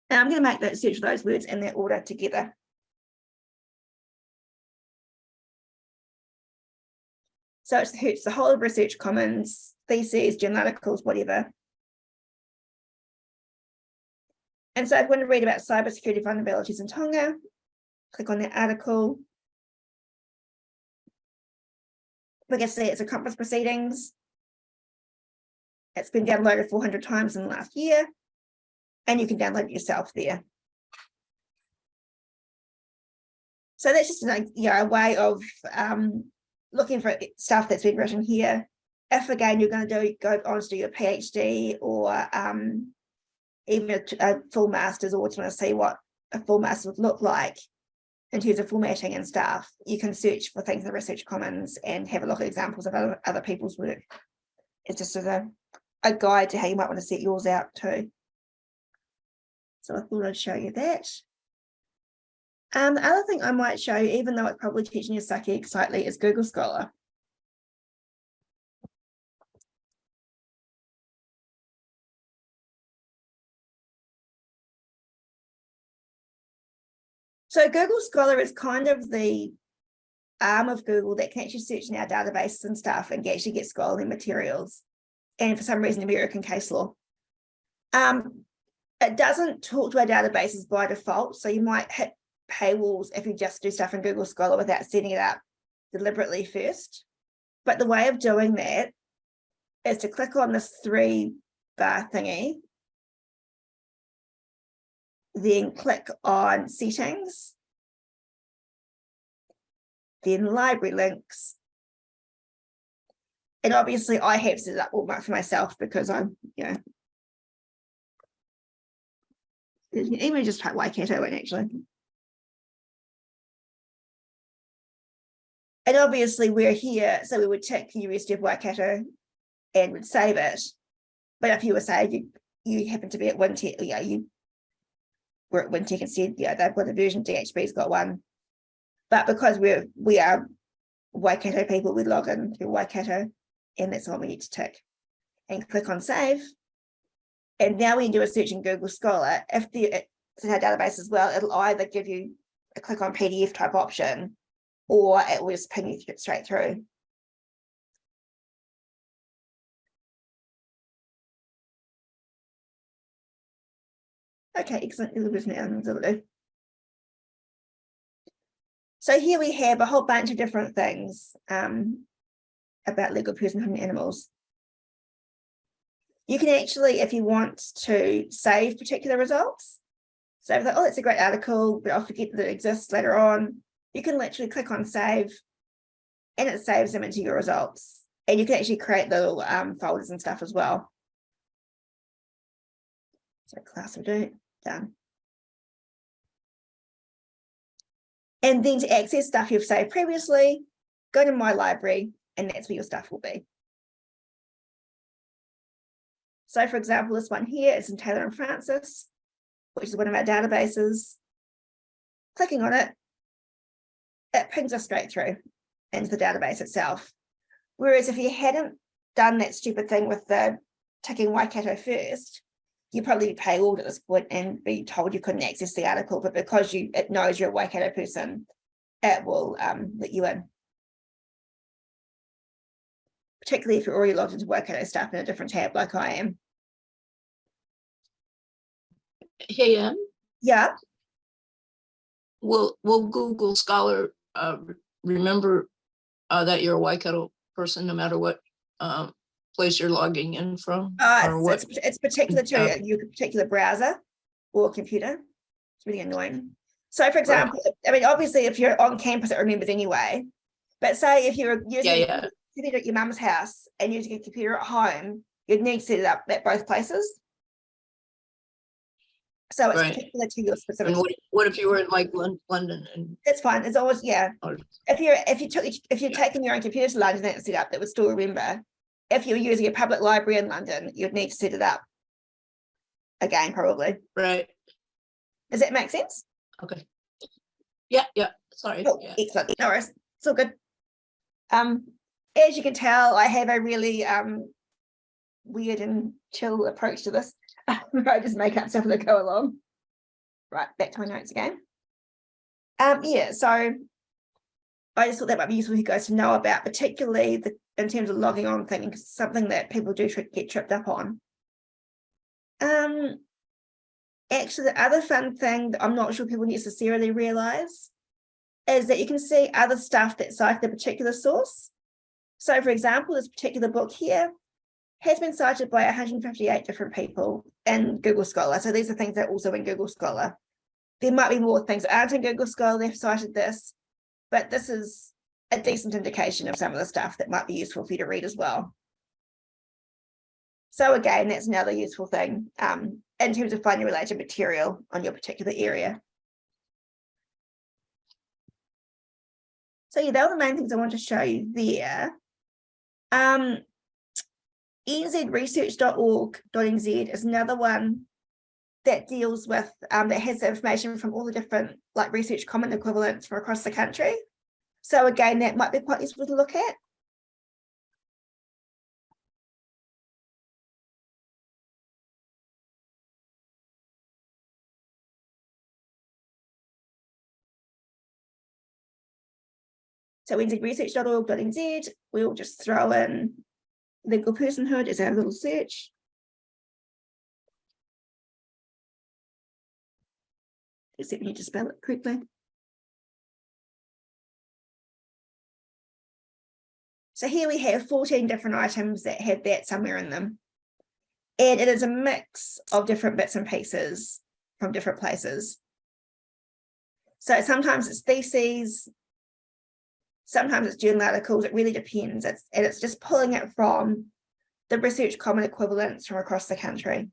And I'm going to make that search those words in that order together. So it's, the whole of Research Commons, theses, journal articles, whatever. And so you want to read about cybersecurity vulnerabilities in Tonga, click on that article. Like I say, it's a conference proceedings. It's been downloaded 400 times in the last year and you can download it yourself there. So that's just like, you know, a way of um, looking for stuff that's been written here if again, you're gonna do, go on to do your PhD or um. Even a full master's or to wanna see what a full master would look like. In terms of formatting and stuff, you can search for things in the research commons and have a look at examples of other, other people's work. It's just as a, a guide to how you might want to set yours out too. So I thought I'd show you that. Um, the other thing I might show you, even though it's probably teaching you sucky slightly, is Google Scholar. So Google Scholar is kind of the arm of Google that can actually search in our databases and stuff and actually get scholarly materials. And for some reason, American case law. Um, it doesn't talk to our databases by default, so you might hit paywalls if you just do stuff in Google Scholar without setting it up deliberately first. But the way of doing that is to click on this three bar thingy. Then click on settings. Then library links. And obviously I have set it up all for myself because I'm, you know. Even just type in actually. And obviously we're here, so we would tick University of Waikato and would save it. But if you were saying you, you happen to be at Wintec, yeah, you were at Wintec and said, yeah, they've got a version, DHB's got one. But because we're, we are Waikato people, we log in to Waikato and that's what we need to tick. And click on save. And now we can do a search in Google Scholar. If the, it's in our database as well, it'll either give you a click on PDF type option or it will just ping you th- straight through. Okay, excellent. So here we have a whole bunch of different things um, about legal personhood and animals. You can actually, if you want to save particular results, so like, oh, it's a great article, but I'll forget that it exists later on, you can literally click on save and it saves them into your results. And you can actually create little um, folders and stuff as well. So class will do, done. And then to access stuff you've saved previously, go to my library and that's where your stuff will be. So for example, this one here is in Taylor and Francis, which is one of our databases. Clicking on it, it pings us straight through into the database itself. Whereas if you hadn't done that stupid thing with the ticking Waikato first, you'd probably be paywalled at this point and be told you couldn't access the article, but because you it knows you're a Waikato person, it will um, let you in. Particularly if you're already logged into Waikato stuff in a different tab like I am. Hey, Ann, Yeah, will, will Google Scholar, uh, remember uh, that you're a Waikato person, no matter what, um, place you're logging in from? uh, Or it's, what, it's, it's particular to your particular browser or computer. It's really annoying. So for example, I mean, obviously if you're on campus, it remembers anyway. But say if you're yeah, using yeah, sitting at your mum's house and using a computer at home, you'd need to set it up at both places. So it's Right. particular to your specific, and what, what if you were in like Lon- London and, it's fine, it's always, yeah. or, If you're, if you took, if you're taking your own computer to London and set up, that would still remember. If you're using a public library in London, you'd need to set it up. Again, probably. right, Does that make sense? okay. Yeah, yeah, sorry, Cool, yeah, excellent, no worries, it's all good. Um, as you can tell, I have a really um weird and chill approach to this. I just make up stuff as I go along. Right, back to my notes again. Um, yeah, so I just thought that might be useful for you guys to know about, particularly the in terms of logging on thing, 'cause it's something that people do tri- get tripped up on. Um, actually, the other fun thing that I'm not sure people necessarily realize is that you can see other stuff that cited the particular source. So for example, this particular book here has been cited by 158 different people in Google Scholar. So these are things that are also in Google Scholar. There might be more things that aren't in Google Scholar, they've cited this, but this is a decent indication of some of the stuff that might be useful for you to read as well. So again, that's another useful thing um, in terms of finding related material on your particular area. So yeah, they were the main things I want to show you there. Um, nzresearch.org.nz is another one that deals with, um, that has information from all the different like research common equivalents from across the country. So again, that might be quite useful to look at. So nzresearch.org.nz, we'll just throw in legal personhood as our little search. Except we need to spell it correctly. So here we have 14 different items that have that somewhere in them. And it is a mix of different bits and pieces from different places. So sometimes it's theses, sometimes it's journal articles, it really depends. It's, and it's just pulling it from the research common equivalents from across the country.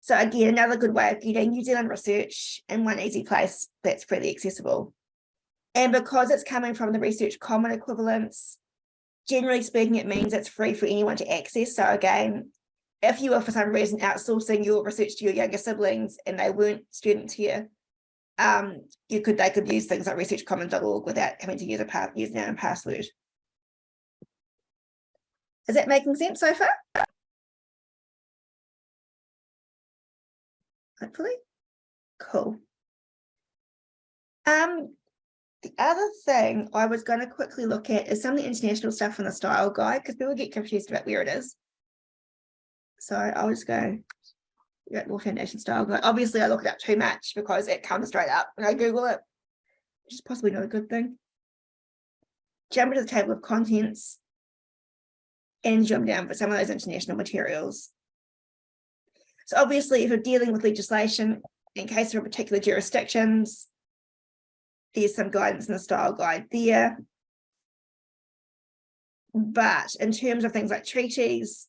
So again, another good way of getting New Zealand research in one easy place that's freely accessible. And because it's coming from the research common equivalents, generally speaking, it means it's free for anyone to access. So again, if you were for some reason outsourcing your research to your younger siblings and they weren't students here, um, you could they could use things like researchcommons.org without having to use a pa username and password. Is that making sense so far? Hopefully. Cool. Um, the other thing I was going to quickly look at is some of the international stuff in the style guide because people get confused about where it is. So I'll just go get more foundation style guide. Obviously, I look it up too much because it comes straight up when I Google it, which is possibly not a good thing. Jump into the table of contents and jump down for some of those international materials. So obviously, if you're dealing with legislation, in case of particular jurisdictions, there's some guidance in the style guide there. But in terms of things like treaties,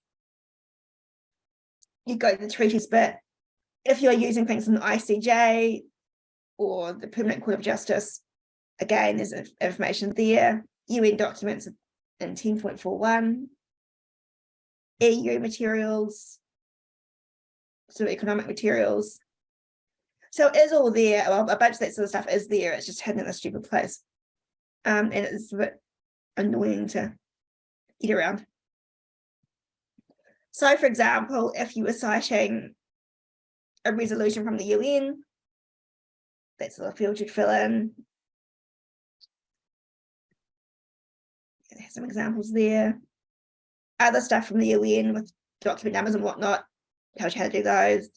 you go to the treaties bit. If you're using things from the ICJ or the Permanent Court of Justice, again, there's information there. UN documents in 10.41, EU materials, sort of economic materials. So it is all there. Well, a bunch of that sort of stuff is there. It's just hidden in a stupid place. Um, and it's a bit annoying to get around. So, for example, if you were citing a resolution from the UN, that's the field you'd fill in. Some examples there. Other stuff from the UN with document numbers and whatnot, tells you how to do those.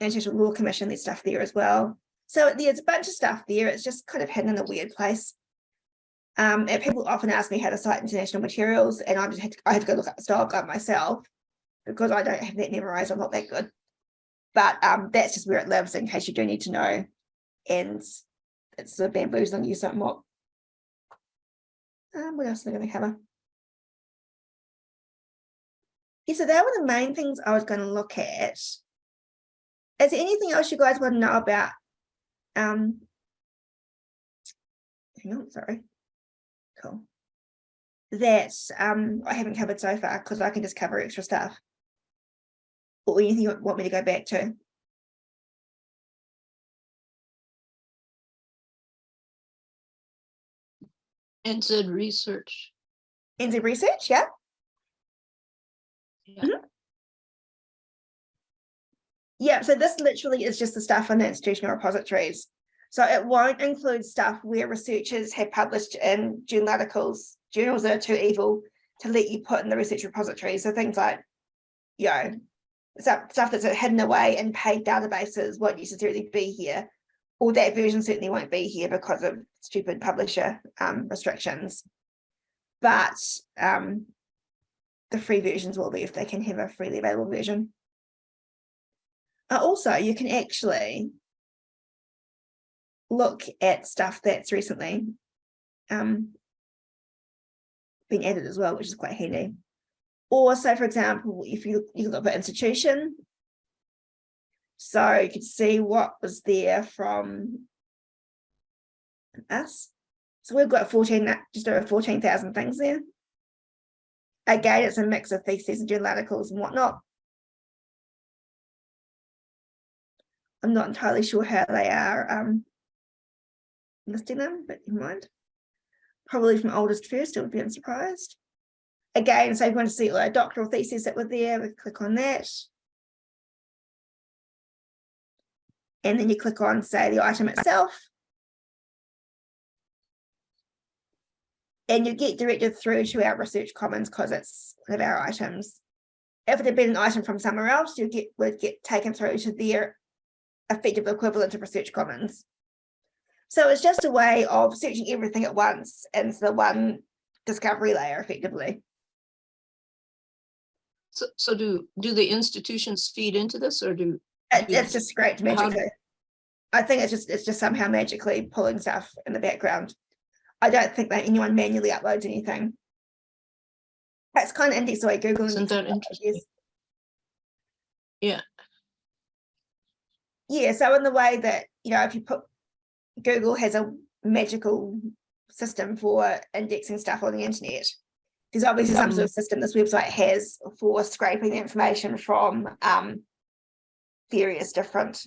International Law Commission, there's stuff there as well. So there's a bunch of stuff there. It's just kind of hidden in a weird place. Um, people often ask me how to cite international materials, and I just had to, I have to go look up the style guide myself because I don't have that memorized. I'm not that good, but um, that's just where it lives in case you do need to know. And it's sort of bamboozling you somewhat. Um, what else am I going to cover? Yeah, so that were the main things I was going to look at. Is there anything else you guys want to know about? Um, hang on, sorry. Cool. That um, I haven't covered so far because I can just cover extra stuff. Or anything you want me to go back to? NZ research. NZ research, yeah. Yeah. Mhm. Yeah, so this literally is just the stuff in the institutional repositories. So it won't include stuff where researchers have published in journal articles, journals that are too evil to let you put in the research repository. So things like, you know, stuff, stuff that's hidden away in paid databases won't necessarily be here. Or that version certainly won't be here because of stupid publisher um, restrictions. But um, the free versions will be if they can have a freely available version. Uh, also, you can actually look at stuff that's recently um, been added as well, which is quite handy. Or so, for example, if you, you can look at institution. So you could see what was there from us. So we've got fourteen, just over fourteen thousand things there. Again, it's a mix of theses and journal articles and whatnot. I'm not entirely sure how they are um listing them, but never mind. Probably from oldest first, it would be unsurprised. Again, so if you want to see like doctoral theses that were there, we click on that. And then you click on, say, the item itself. And you get directed through to our research commons because it's one of our items. If it had been an item from somewhere else, you get would get taken through to their effective equivalent of research commons. So it's just a way of searching everything at once into the one discovery layer effectively. So, so do, do the institutions feed into this or do, It- it's just great How do- I think it's just, it's just somehow magically pulling stuff in the background. I don't think that anyone manually uploads anything. That's kind of index the way Google. isn't that interesting? Yeah. Yeah, so in the way that, you know, if you put, Google has a magical system for indexing stuff on the internet. There's obviously some sort of system this website has for scraping the information from um various different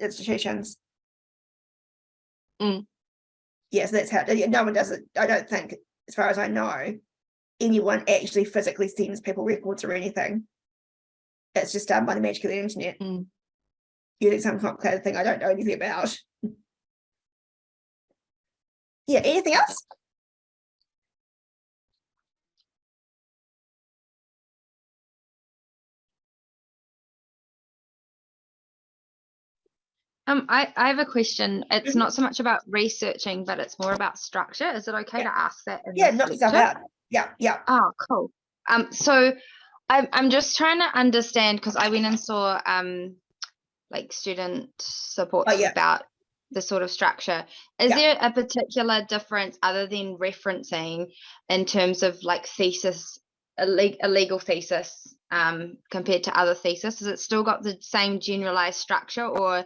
institutions. Mm. Yes, that's how, yeah, no one does it. I don't think, as far as I know, anyone actually physically sends people records or anything. It's just done by the magic of the internet. Mm. Using some complicated thing I don't know anything about. Yeah, anything else? Um, I, I have a question. It's not so much about researching, but it's more about structure. Is it okay Yeah. to ask that? Yeah, knock yourself out. Yeah, yeah. Oh, cool. Um, so I'm I'm just trying to understand because I went and saw um like student support Oh, yeah. about the sort of structure. Is Yeah. there a particular difference other than referencing in terms of like thesis, a, leg- a legal thesis um compared to other thesis? Has it still got the same generalized structure or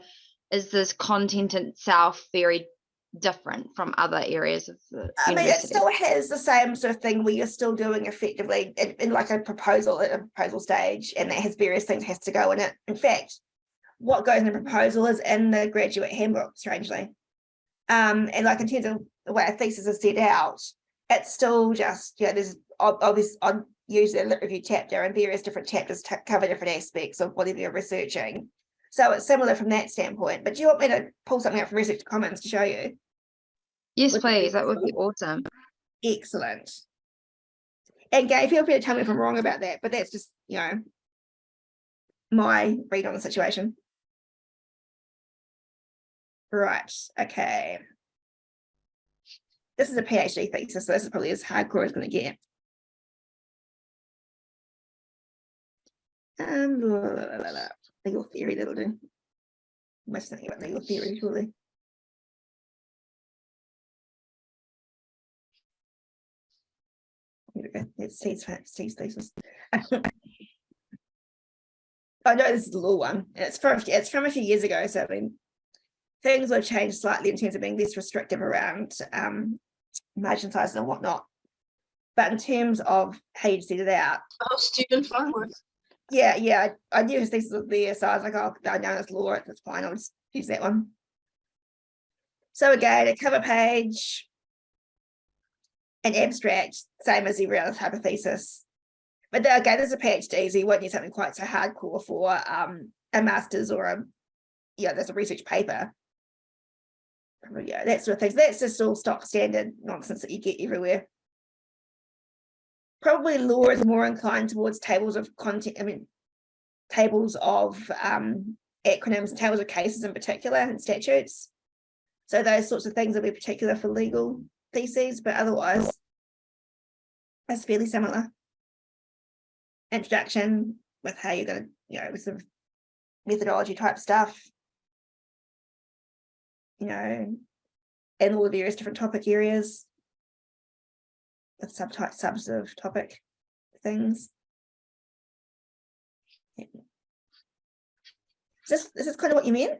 is this content itself very different from other areas of the I mean, it still has the same sort of thing where you're still doing effectively in, in like a proposal at a proposal stage, and that has various things has to go in it. In fact, what goes in the proposal is in the graduate handbook, strangely. Um, and like in terms of the way a thesis is set out, it's still just, you know, there's ob- obvious on usually a lit review chapter and various different chapters to cover different aspects of whatever you're researching. So it's similar from that standpoint, but do you want me to pull something out from Research Commons to show you? Yes, please. That would be awesome. Excellent. And Gay, feel free to tell me if I'm wrong about that, but that's just, you know, my read on the situation. Right, okay. This is a PhD thesis, so this is probably as hardcore as it's gonna get. Um, blah, blah, blah, blah, blah. legal theory, that'll do. Must think about legal theory, surely. Here we go. It's Steve's, Steve's thesis. I know this is a little one. It's from it's from a few years ago, so I mean, things have changed slightly in terms of being less restrictive around um margin sizes and whatnot. But in terms of how you set it out, oh, Stephen Farnworth. yeah, yeah, I, I knew his thesis was there, so I was like, oh, I know it's law, that's fine, I'll just use that one. So again, a cover page. An abstract, same as every other type of thesis. But then again, there's a PhD, so you won't need something quite so hardcore for um a master's or a, yeah, there's a research paper. Yeah, that sort of things. That's just all stock standard nonsense that you get everywhere. Probably law is more inclined towards tables of content, I mean, tables of um acronyms tables of cases in particular and statutes. So those sorts of things will be particular for legal theses, but otherwise it's fairly similar. Introduction with how you're gonna, you know, with some methodology type stuff. You know, and all the various different topic areas. with subtype subs of topic things. Yeah. Is this, this is kind of what you mean?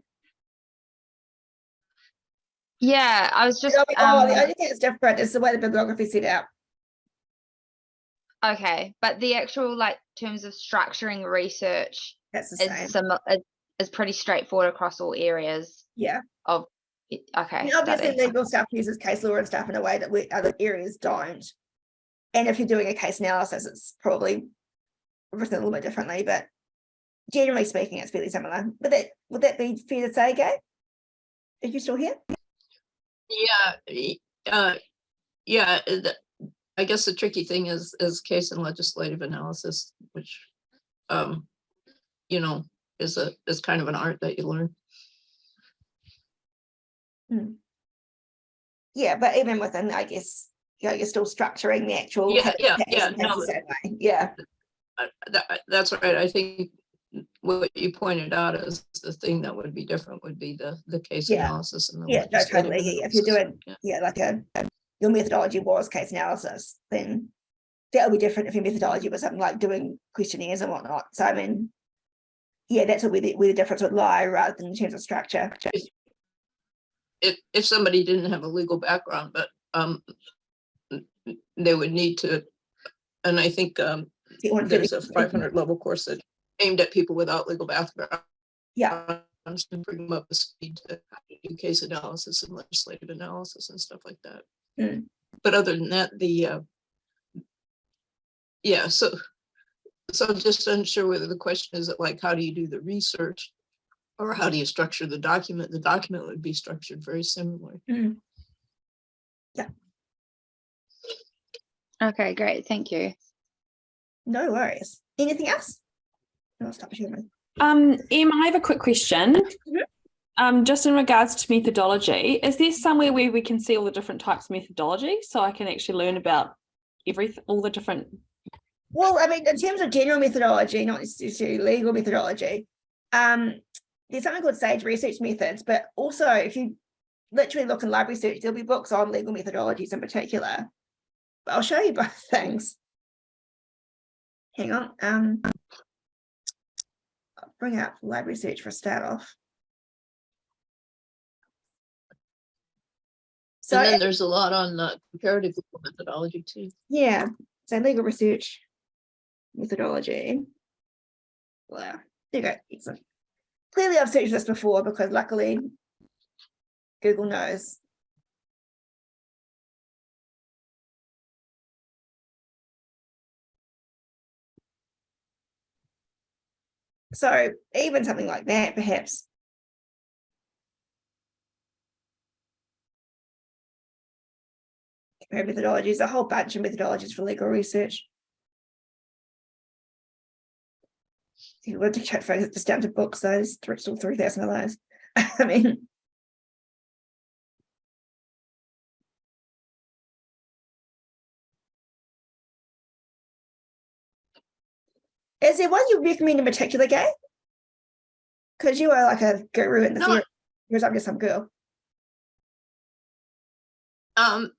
Yeah, I was just, Oh, oh, the um, only thing that's different is the way the bibliography is set out. okay, but the actual like terms of structuring research That's the same. is similar, is, is pretty straightforward across all areas Yeah. of, okay. mean, obviously study. legal stuff uses case law and stuff in a way that we, other areas don't. And if you're doing a case analysis, it's probably written a little bit differently, but generally speaking, it's fairly similar. But that, would that be fair to say, Gay? Are you still here? Yeah, uh, yeah, uh, the- I guess the tricky thing is, is case and legislative analysis, which, um, you know, is a, is kind of an art that you learn. Hmm. Yeah, but even within, I guess, you know, you're still structuring the actual. Yeah, yeah, yeah, no, the same way. Yeah, That, that's right. I think what you pointed out is the thing that would be different would be the, the case Yeah. analysis and the. Yeah, no, totally. Yeah, if you're doing- Yeah. yeah, like a, um, your methodology was case analysis, then that'll be different if your methodology was something like doing questionnaires and whatnot. So I mean, yeah, that's where the, where the difference would lie rather than in terms of structure. If, if if somebody didn't have a legal background, but, um, they would need to, and I think, um, It wouldn't really- there's a five hundred level course that aimed at people without legal background. Yeah. To bring them up to speed to do case analysis and legislative analysis and stuff like that. Mm. But other than that, the, uh, yeah, so, so I'm just unsure whether the question is like, how do you do the research? Or how do you structure the document? The document would be structured very similarly. Yeah. Okay, great, thank you. No worries. Anything else? I'll stop sharing. Um, Em, I have a quick question. Mhm. Um, just in regards to methodology, is there somewhere where we can see all the different types of methodology so I can actually learn about everything, all the different? Well, I mean, in terms of general methodology, not necessarily legal methodology, um, there's something called Sage Research Methods, but also if you literally look in library search, there'll be books on legal methodologies in particular. But I'll show you both things. Hang on, um. I'll bring up library search for a start off. So, And then there's a lot on uh, comparative legal methodology too. yeah, so legal research methodology. Wow, there you go, excellent. Clearly I've searched this before because luckily Google knows. So even something like that, perhaps. Compare methodologies, a whole bunch of methodologies for legal research. You want to check for just down to size, those three, thousand of. I mean. Is there one you recommend in particular, Gay? Because you are like a guru in the No, field, whereas I'm just some girl. Um,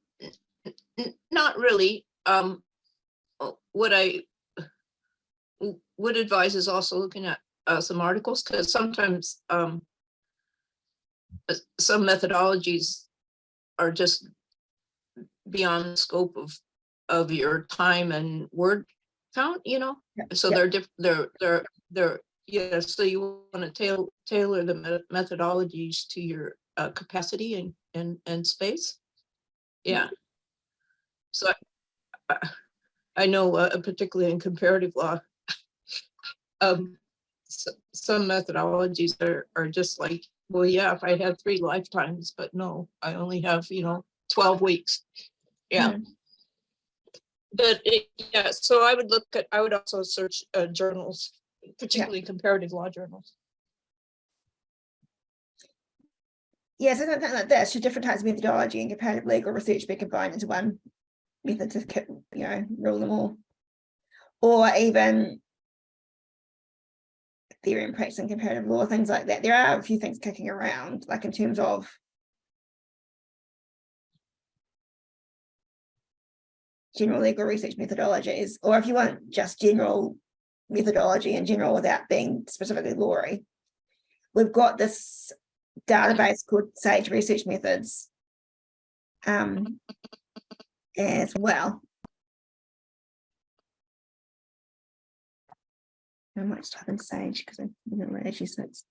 not really. Um, uh, what I would advise is also looking at uh, some articles, because sometimes um, uh, some methodologies are just beyond the scope of of your time and word count, you know? Yeah, So yeah. they're different they're, they're, they're, yeah, so you want to tailor, tailor the me- methodologies to your uh, capacity and, and, and space. Yeah. So I- I- I know, uh, particularly in comparative law, um, s- some methodologies are, are just like, well, yeah, if I had three lifetimes, but no, I only have, you know, twelve weeks. Yeah. But it, yeah, so I would look at, I would also search uh, journals, particularly comparative law journals. Yeah, so something like this, should different types of methodology and comparative legal research be combined into one method to, you know, rule them all? Or even theory and practice and comparative law, things like that. There are a few things kicking around, like in terms of general legal research methodologies, or if you want just general methodology in general without being specifically lawry. We've got this database called Sage Research Methods. Um, as well. I might just type in Sage because I don't know where actually sits.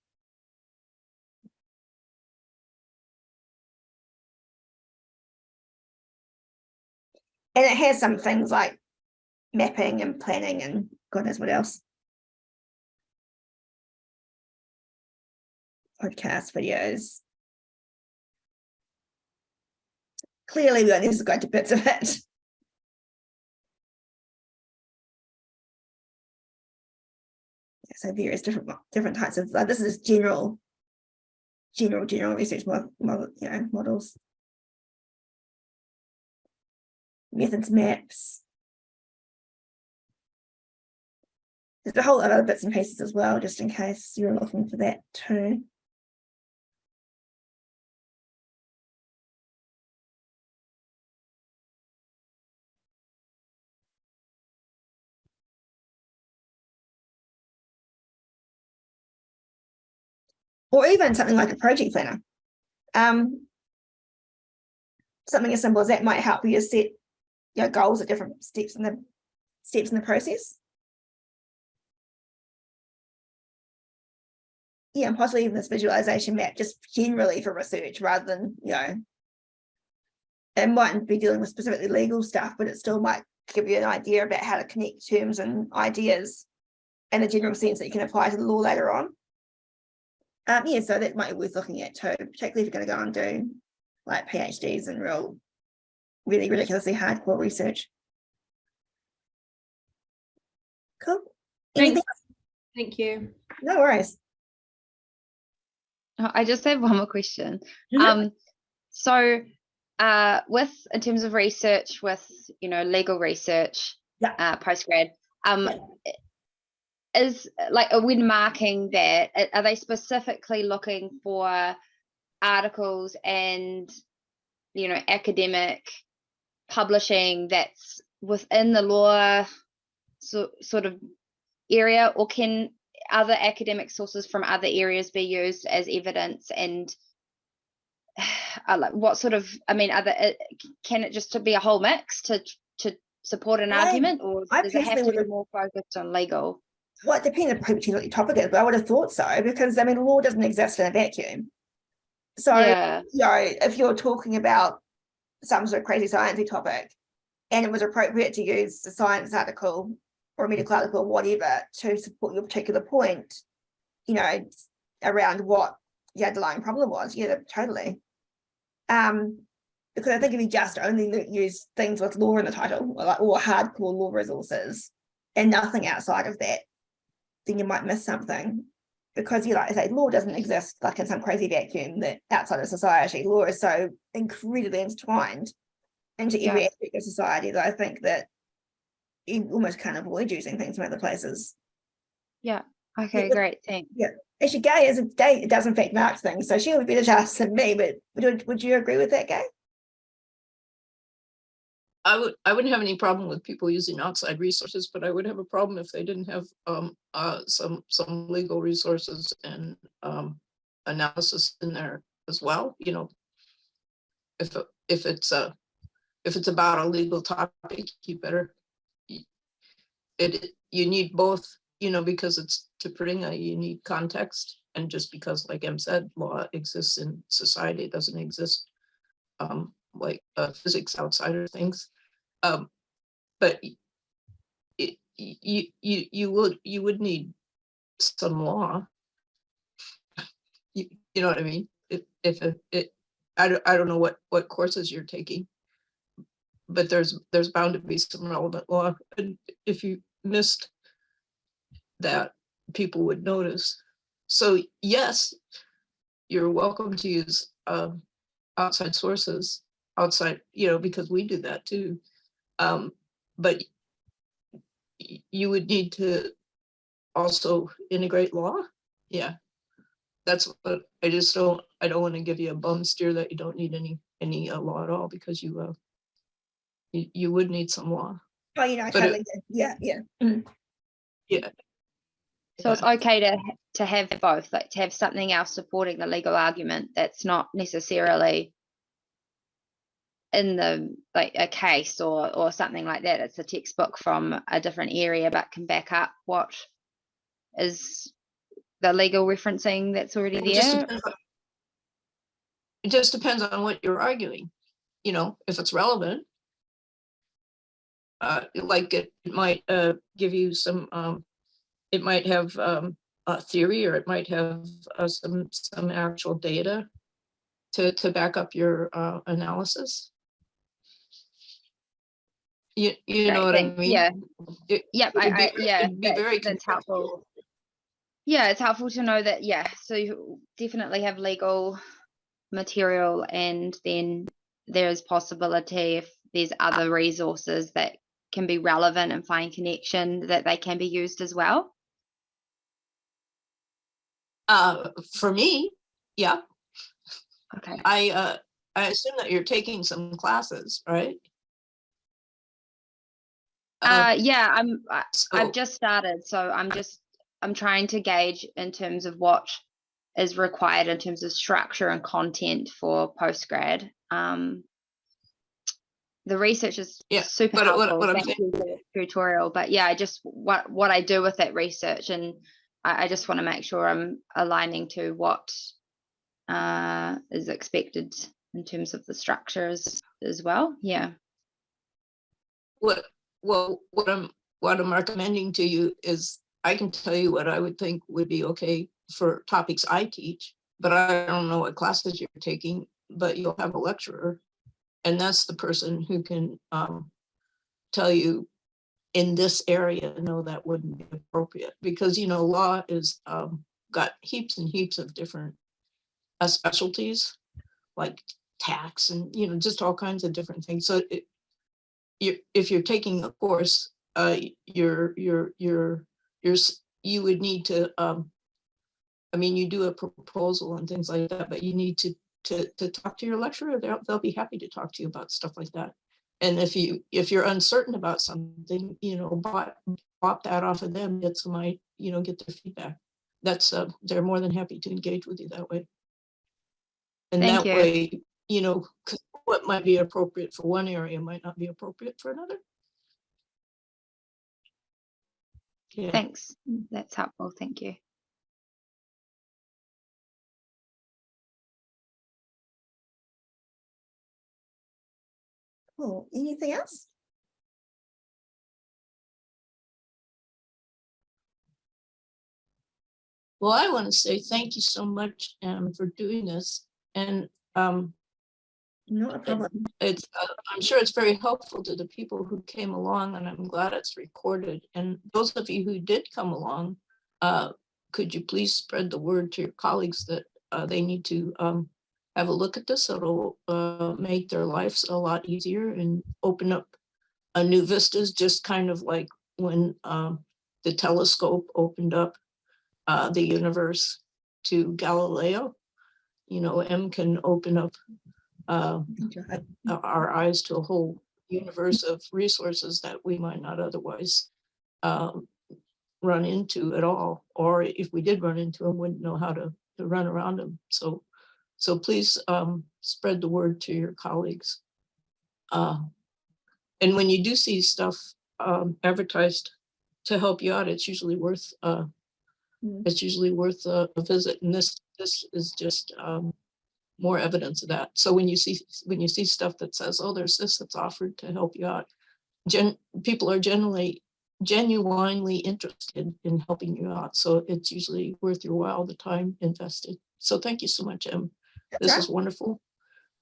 And it has some things like mapping and planning and God knows what else. Podcast videos. Clearly, we only just got to bits of it. So various different, different types of, like, this is general. General, general research model, model, you know, models. Methods maps. There's a whole lot of other bits and pieces as well, just in case you're looking for that too. Or even something like a project planner. Um. Something as simple as that might help you set your goals at different steps in the steps in the process. Yeah, and possibly even this visualization map, just generally for research rather than, you know. It mightn't be dealing with specifically legal stuff, but it still might give you an idea about how to connect terms and ideas. In a general sense that you can apply to the law later on. Um, yeah, so that might be worth looking at too, particularly if you're gonna go and do like PhDs and real, really ridiculously hardcore research. Cool. Anything? Thank you. No worries. Oh, I just have one more question. Um, so, uh, with, in terms of research with, you know, legal research, Yeah. uh, postgrad, um, Yeah. Is like, when marking that, are they specifically looking for articles and, you know, academic publishing that's within the law so, sort of area, or can other academic sources from other areas be used as evidence and uh, like what sort of i mean other uh, can it just to be a whole mix to to support an I- argument? Or I does it have to be more focused on legal Well, it depends on what your topic is, but I would have thought so, because I mean, law doesn't exist in a vacuum. So, yeah you know, if you're talking about some sort of crazy sciencey topic. And it was appropriate to use a science article or a medical article or whatever to support your particular point. You know, around what the underlying problem was, yeah, totally. Um, because I think if you just only use things with law in the title, or like, or hardcore law resources. And nothing outside of that, then you might miss something because you like I say, law doesn't exist like in some crazy vacuum that outside of society, law is so incredibly intertwined into every Yeah. aspect of society that I think that you almost can't avoid using things from other places. Yeah okay but- great thanks yeah Actually, Gay is a Gay it does in fact mark things, so she would be the judge than me, but would, would you agree with that, Gay? I would, I wouldn't have any problem with people using outside resources, but I would have a problem if they didn't have um uh some some legal resources and um analysis in there as well, you know. If if it's a, if it's about a legal topic, you better. It, you need both, you know, because it's to bring a unique context and just because, like M said, law exists in society, it doesn't exist um, like uh, physics outside of things. Um, but it, you, you, you would, you would need some law. You, you know what I mean? If, if it, it, I don't, I don't know what, what courses you're taking. But there's, there's bound to be some relevant law, and if you missed that, people would notice. So yes, you're welcome to use, um, outside sources outside, you know, because we do that too. Um, but you would need to also integrate law. Yeah. That's what I just don't, I don't want to give you a bum steer that you don't need any, any uh, law at all because you, uh, you, you would need some law. Oh, you know, I But it- totally, yeah, yeah. mm. So it's okay to to have both, like to have something else supporting the legal argument that's not necessarily in the like a case or or something like that. It's a textbook from a different area, but can back up what is the legal referencing that's already It just there. depends on- It just depends on what you're arguing, you know, if it's relevant. Uh, like it might, uh, give you some, um, it might have, um, a theory or it might have, uh, some, some actual data to, to back up your, uh, analysis. You, you know Great, what I mean? Yeah, It- yep, it I, I, yeah, it'd be very that's, that's helpful. Yeah, it's helpful to know that, yeah, so you definitely have legal material and then there's possibility if there's other resources that can be relevant and find connection that they can be used as well. Uh, for me, yeah, Okay. I, uh, I assume that you're taking some classes, right? Uh, yeah, I'm, I- I've just started, so I'm just, I'm trying to gauge in terms of what is required in terms of structure and content for postgrad. Um, the research is Yeah, super but what- helpful. what I'm Thank you for the tutorial, but yeah, I just what what I do with that research, and I, I just want to make sure I'm aligning to what uh, is expected in terms of the structures as well. Yeah. What, well, what I'm, what I'm recommending to you is, I can tell you what I would think would be okay for topics I teach, but I don't know what classes you're taking, but you'll have a lecturer. And that's the person who can, um, tell you in this area, no, that wouldn't be appropriate, because, you know, law is, um, got heaps and heaps of different uh, specialties, like tax and, you know, just all kinds of different things. So it, you if you're taking a course, uh, you're, you're, you're, you're, you would need to, um, I mean, you do a proposal and things like that, but you need to, to, to talk to your lecturer. They'll, they'll be happy to talk to you about stuff like that. And if you, if you're uncertain about something, you know, bop, bop that off of them, get some, you know, get their feedback. That's, uh, they're more than happy to engage with you that way. And Thank that you. way, you know, 'cause what might be appropriate for one area might not be appropriate for another. Yeah, Thanks. That's helpful. Thank you. Cool. Anything else? well, I want to say thank you so much, um, for doing this. And, um, Not a problem. it's, uh, I'm sure it's very helpful to the people who came along and I'm glad it's recorded. And those of you who did come along, uh, could you please spread the word to your colleagues that, uh, they need to, um, have a look at this. It'll, uh, make their lives a lot easier and open up a new vistas, just kind of like when, um, the telescope opened up, uh, the universe to Galileo. You know, Em can open up, uh, our eyes to a whole universe of resources that we might not otherwise um, run into at all, or if we did run into them, wouldn't know how to, to run around them. So, so please um, spread the word to your colleagues. Uh, And when you do see stuff um, advertised to help you out, it's usually worth, uh, Mm. it's usually worth a a visit. And this, this is just um, more evidence of that. So when you see, when you see stuff that says, oh, there's this that's offered to help you out, gen, people are generally genuinely interested in helping you out. So it's usually worth your while, the time invested. So thank you so much, Em. That's This right. is wonderful.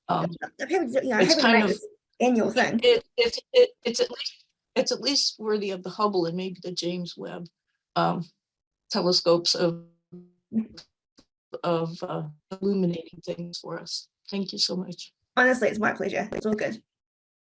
Um, I'm happy to, you know, it's kind of- annual thing. it, it's, it, it's at least, it's at least worthy of the Hubble and maybe the James Webb um, telescopes of of uh, illuminating things for us. Thank you so much. Honestly, it's my pleasure. It's all good.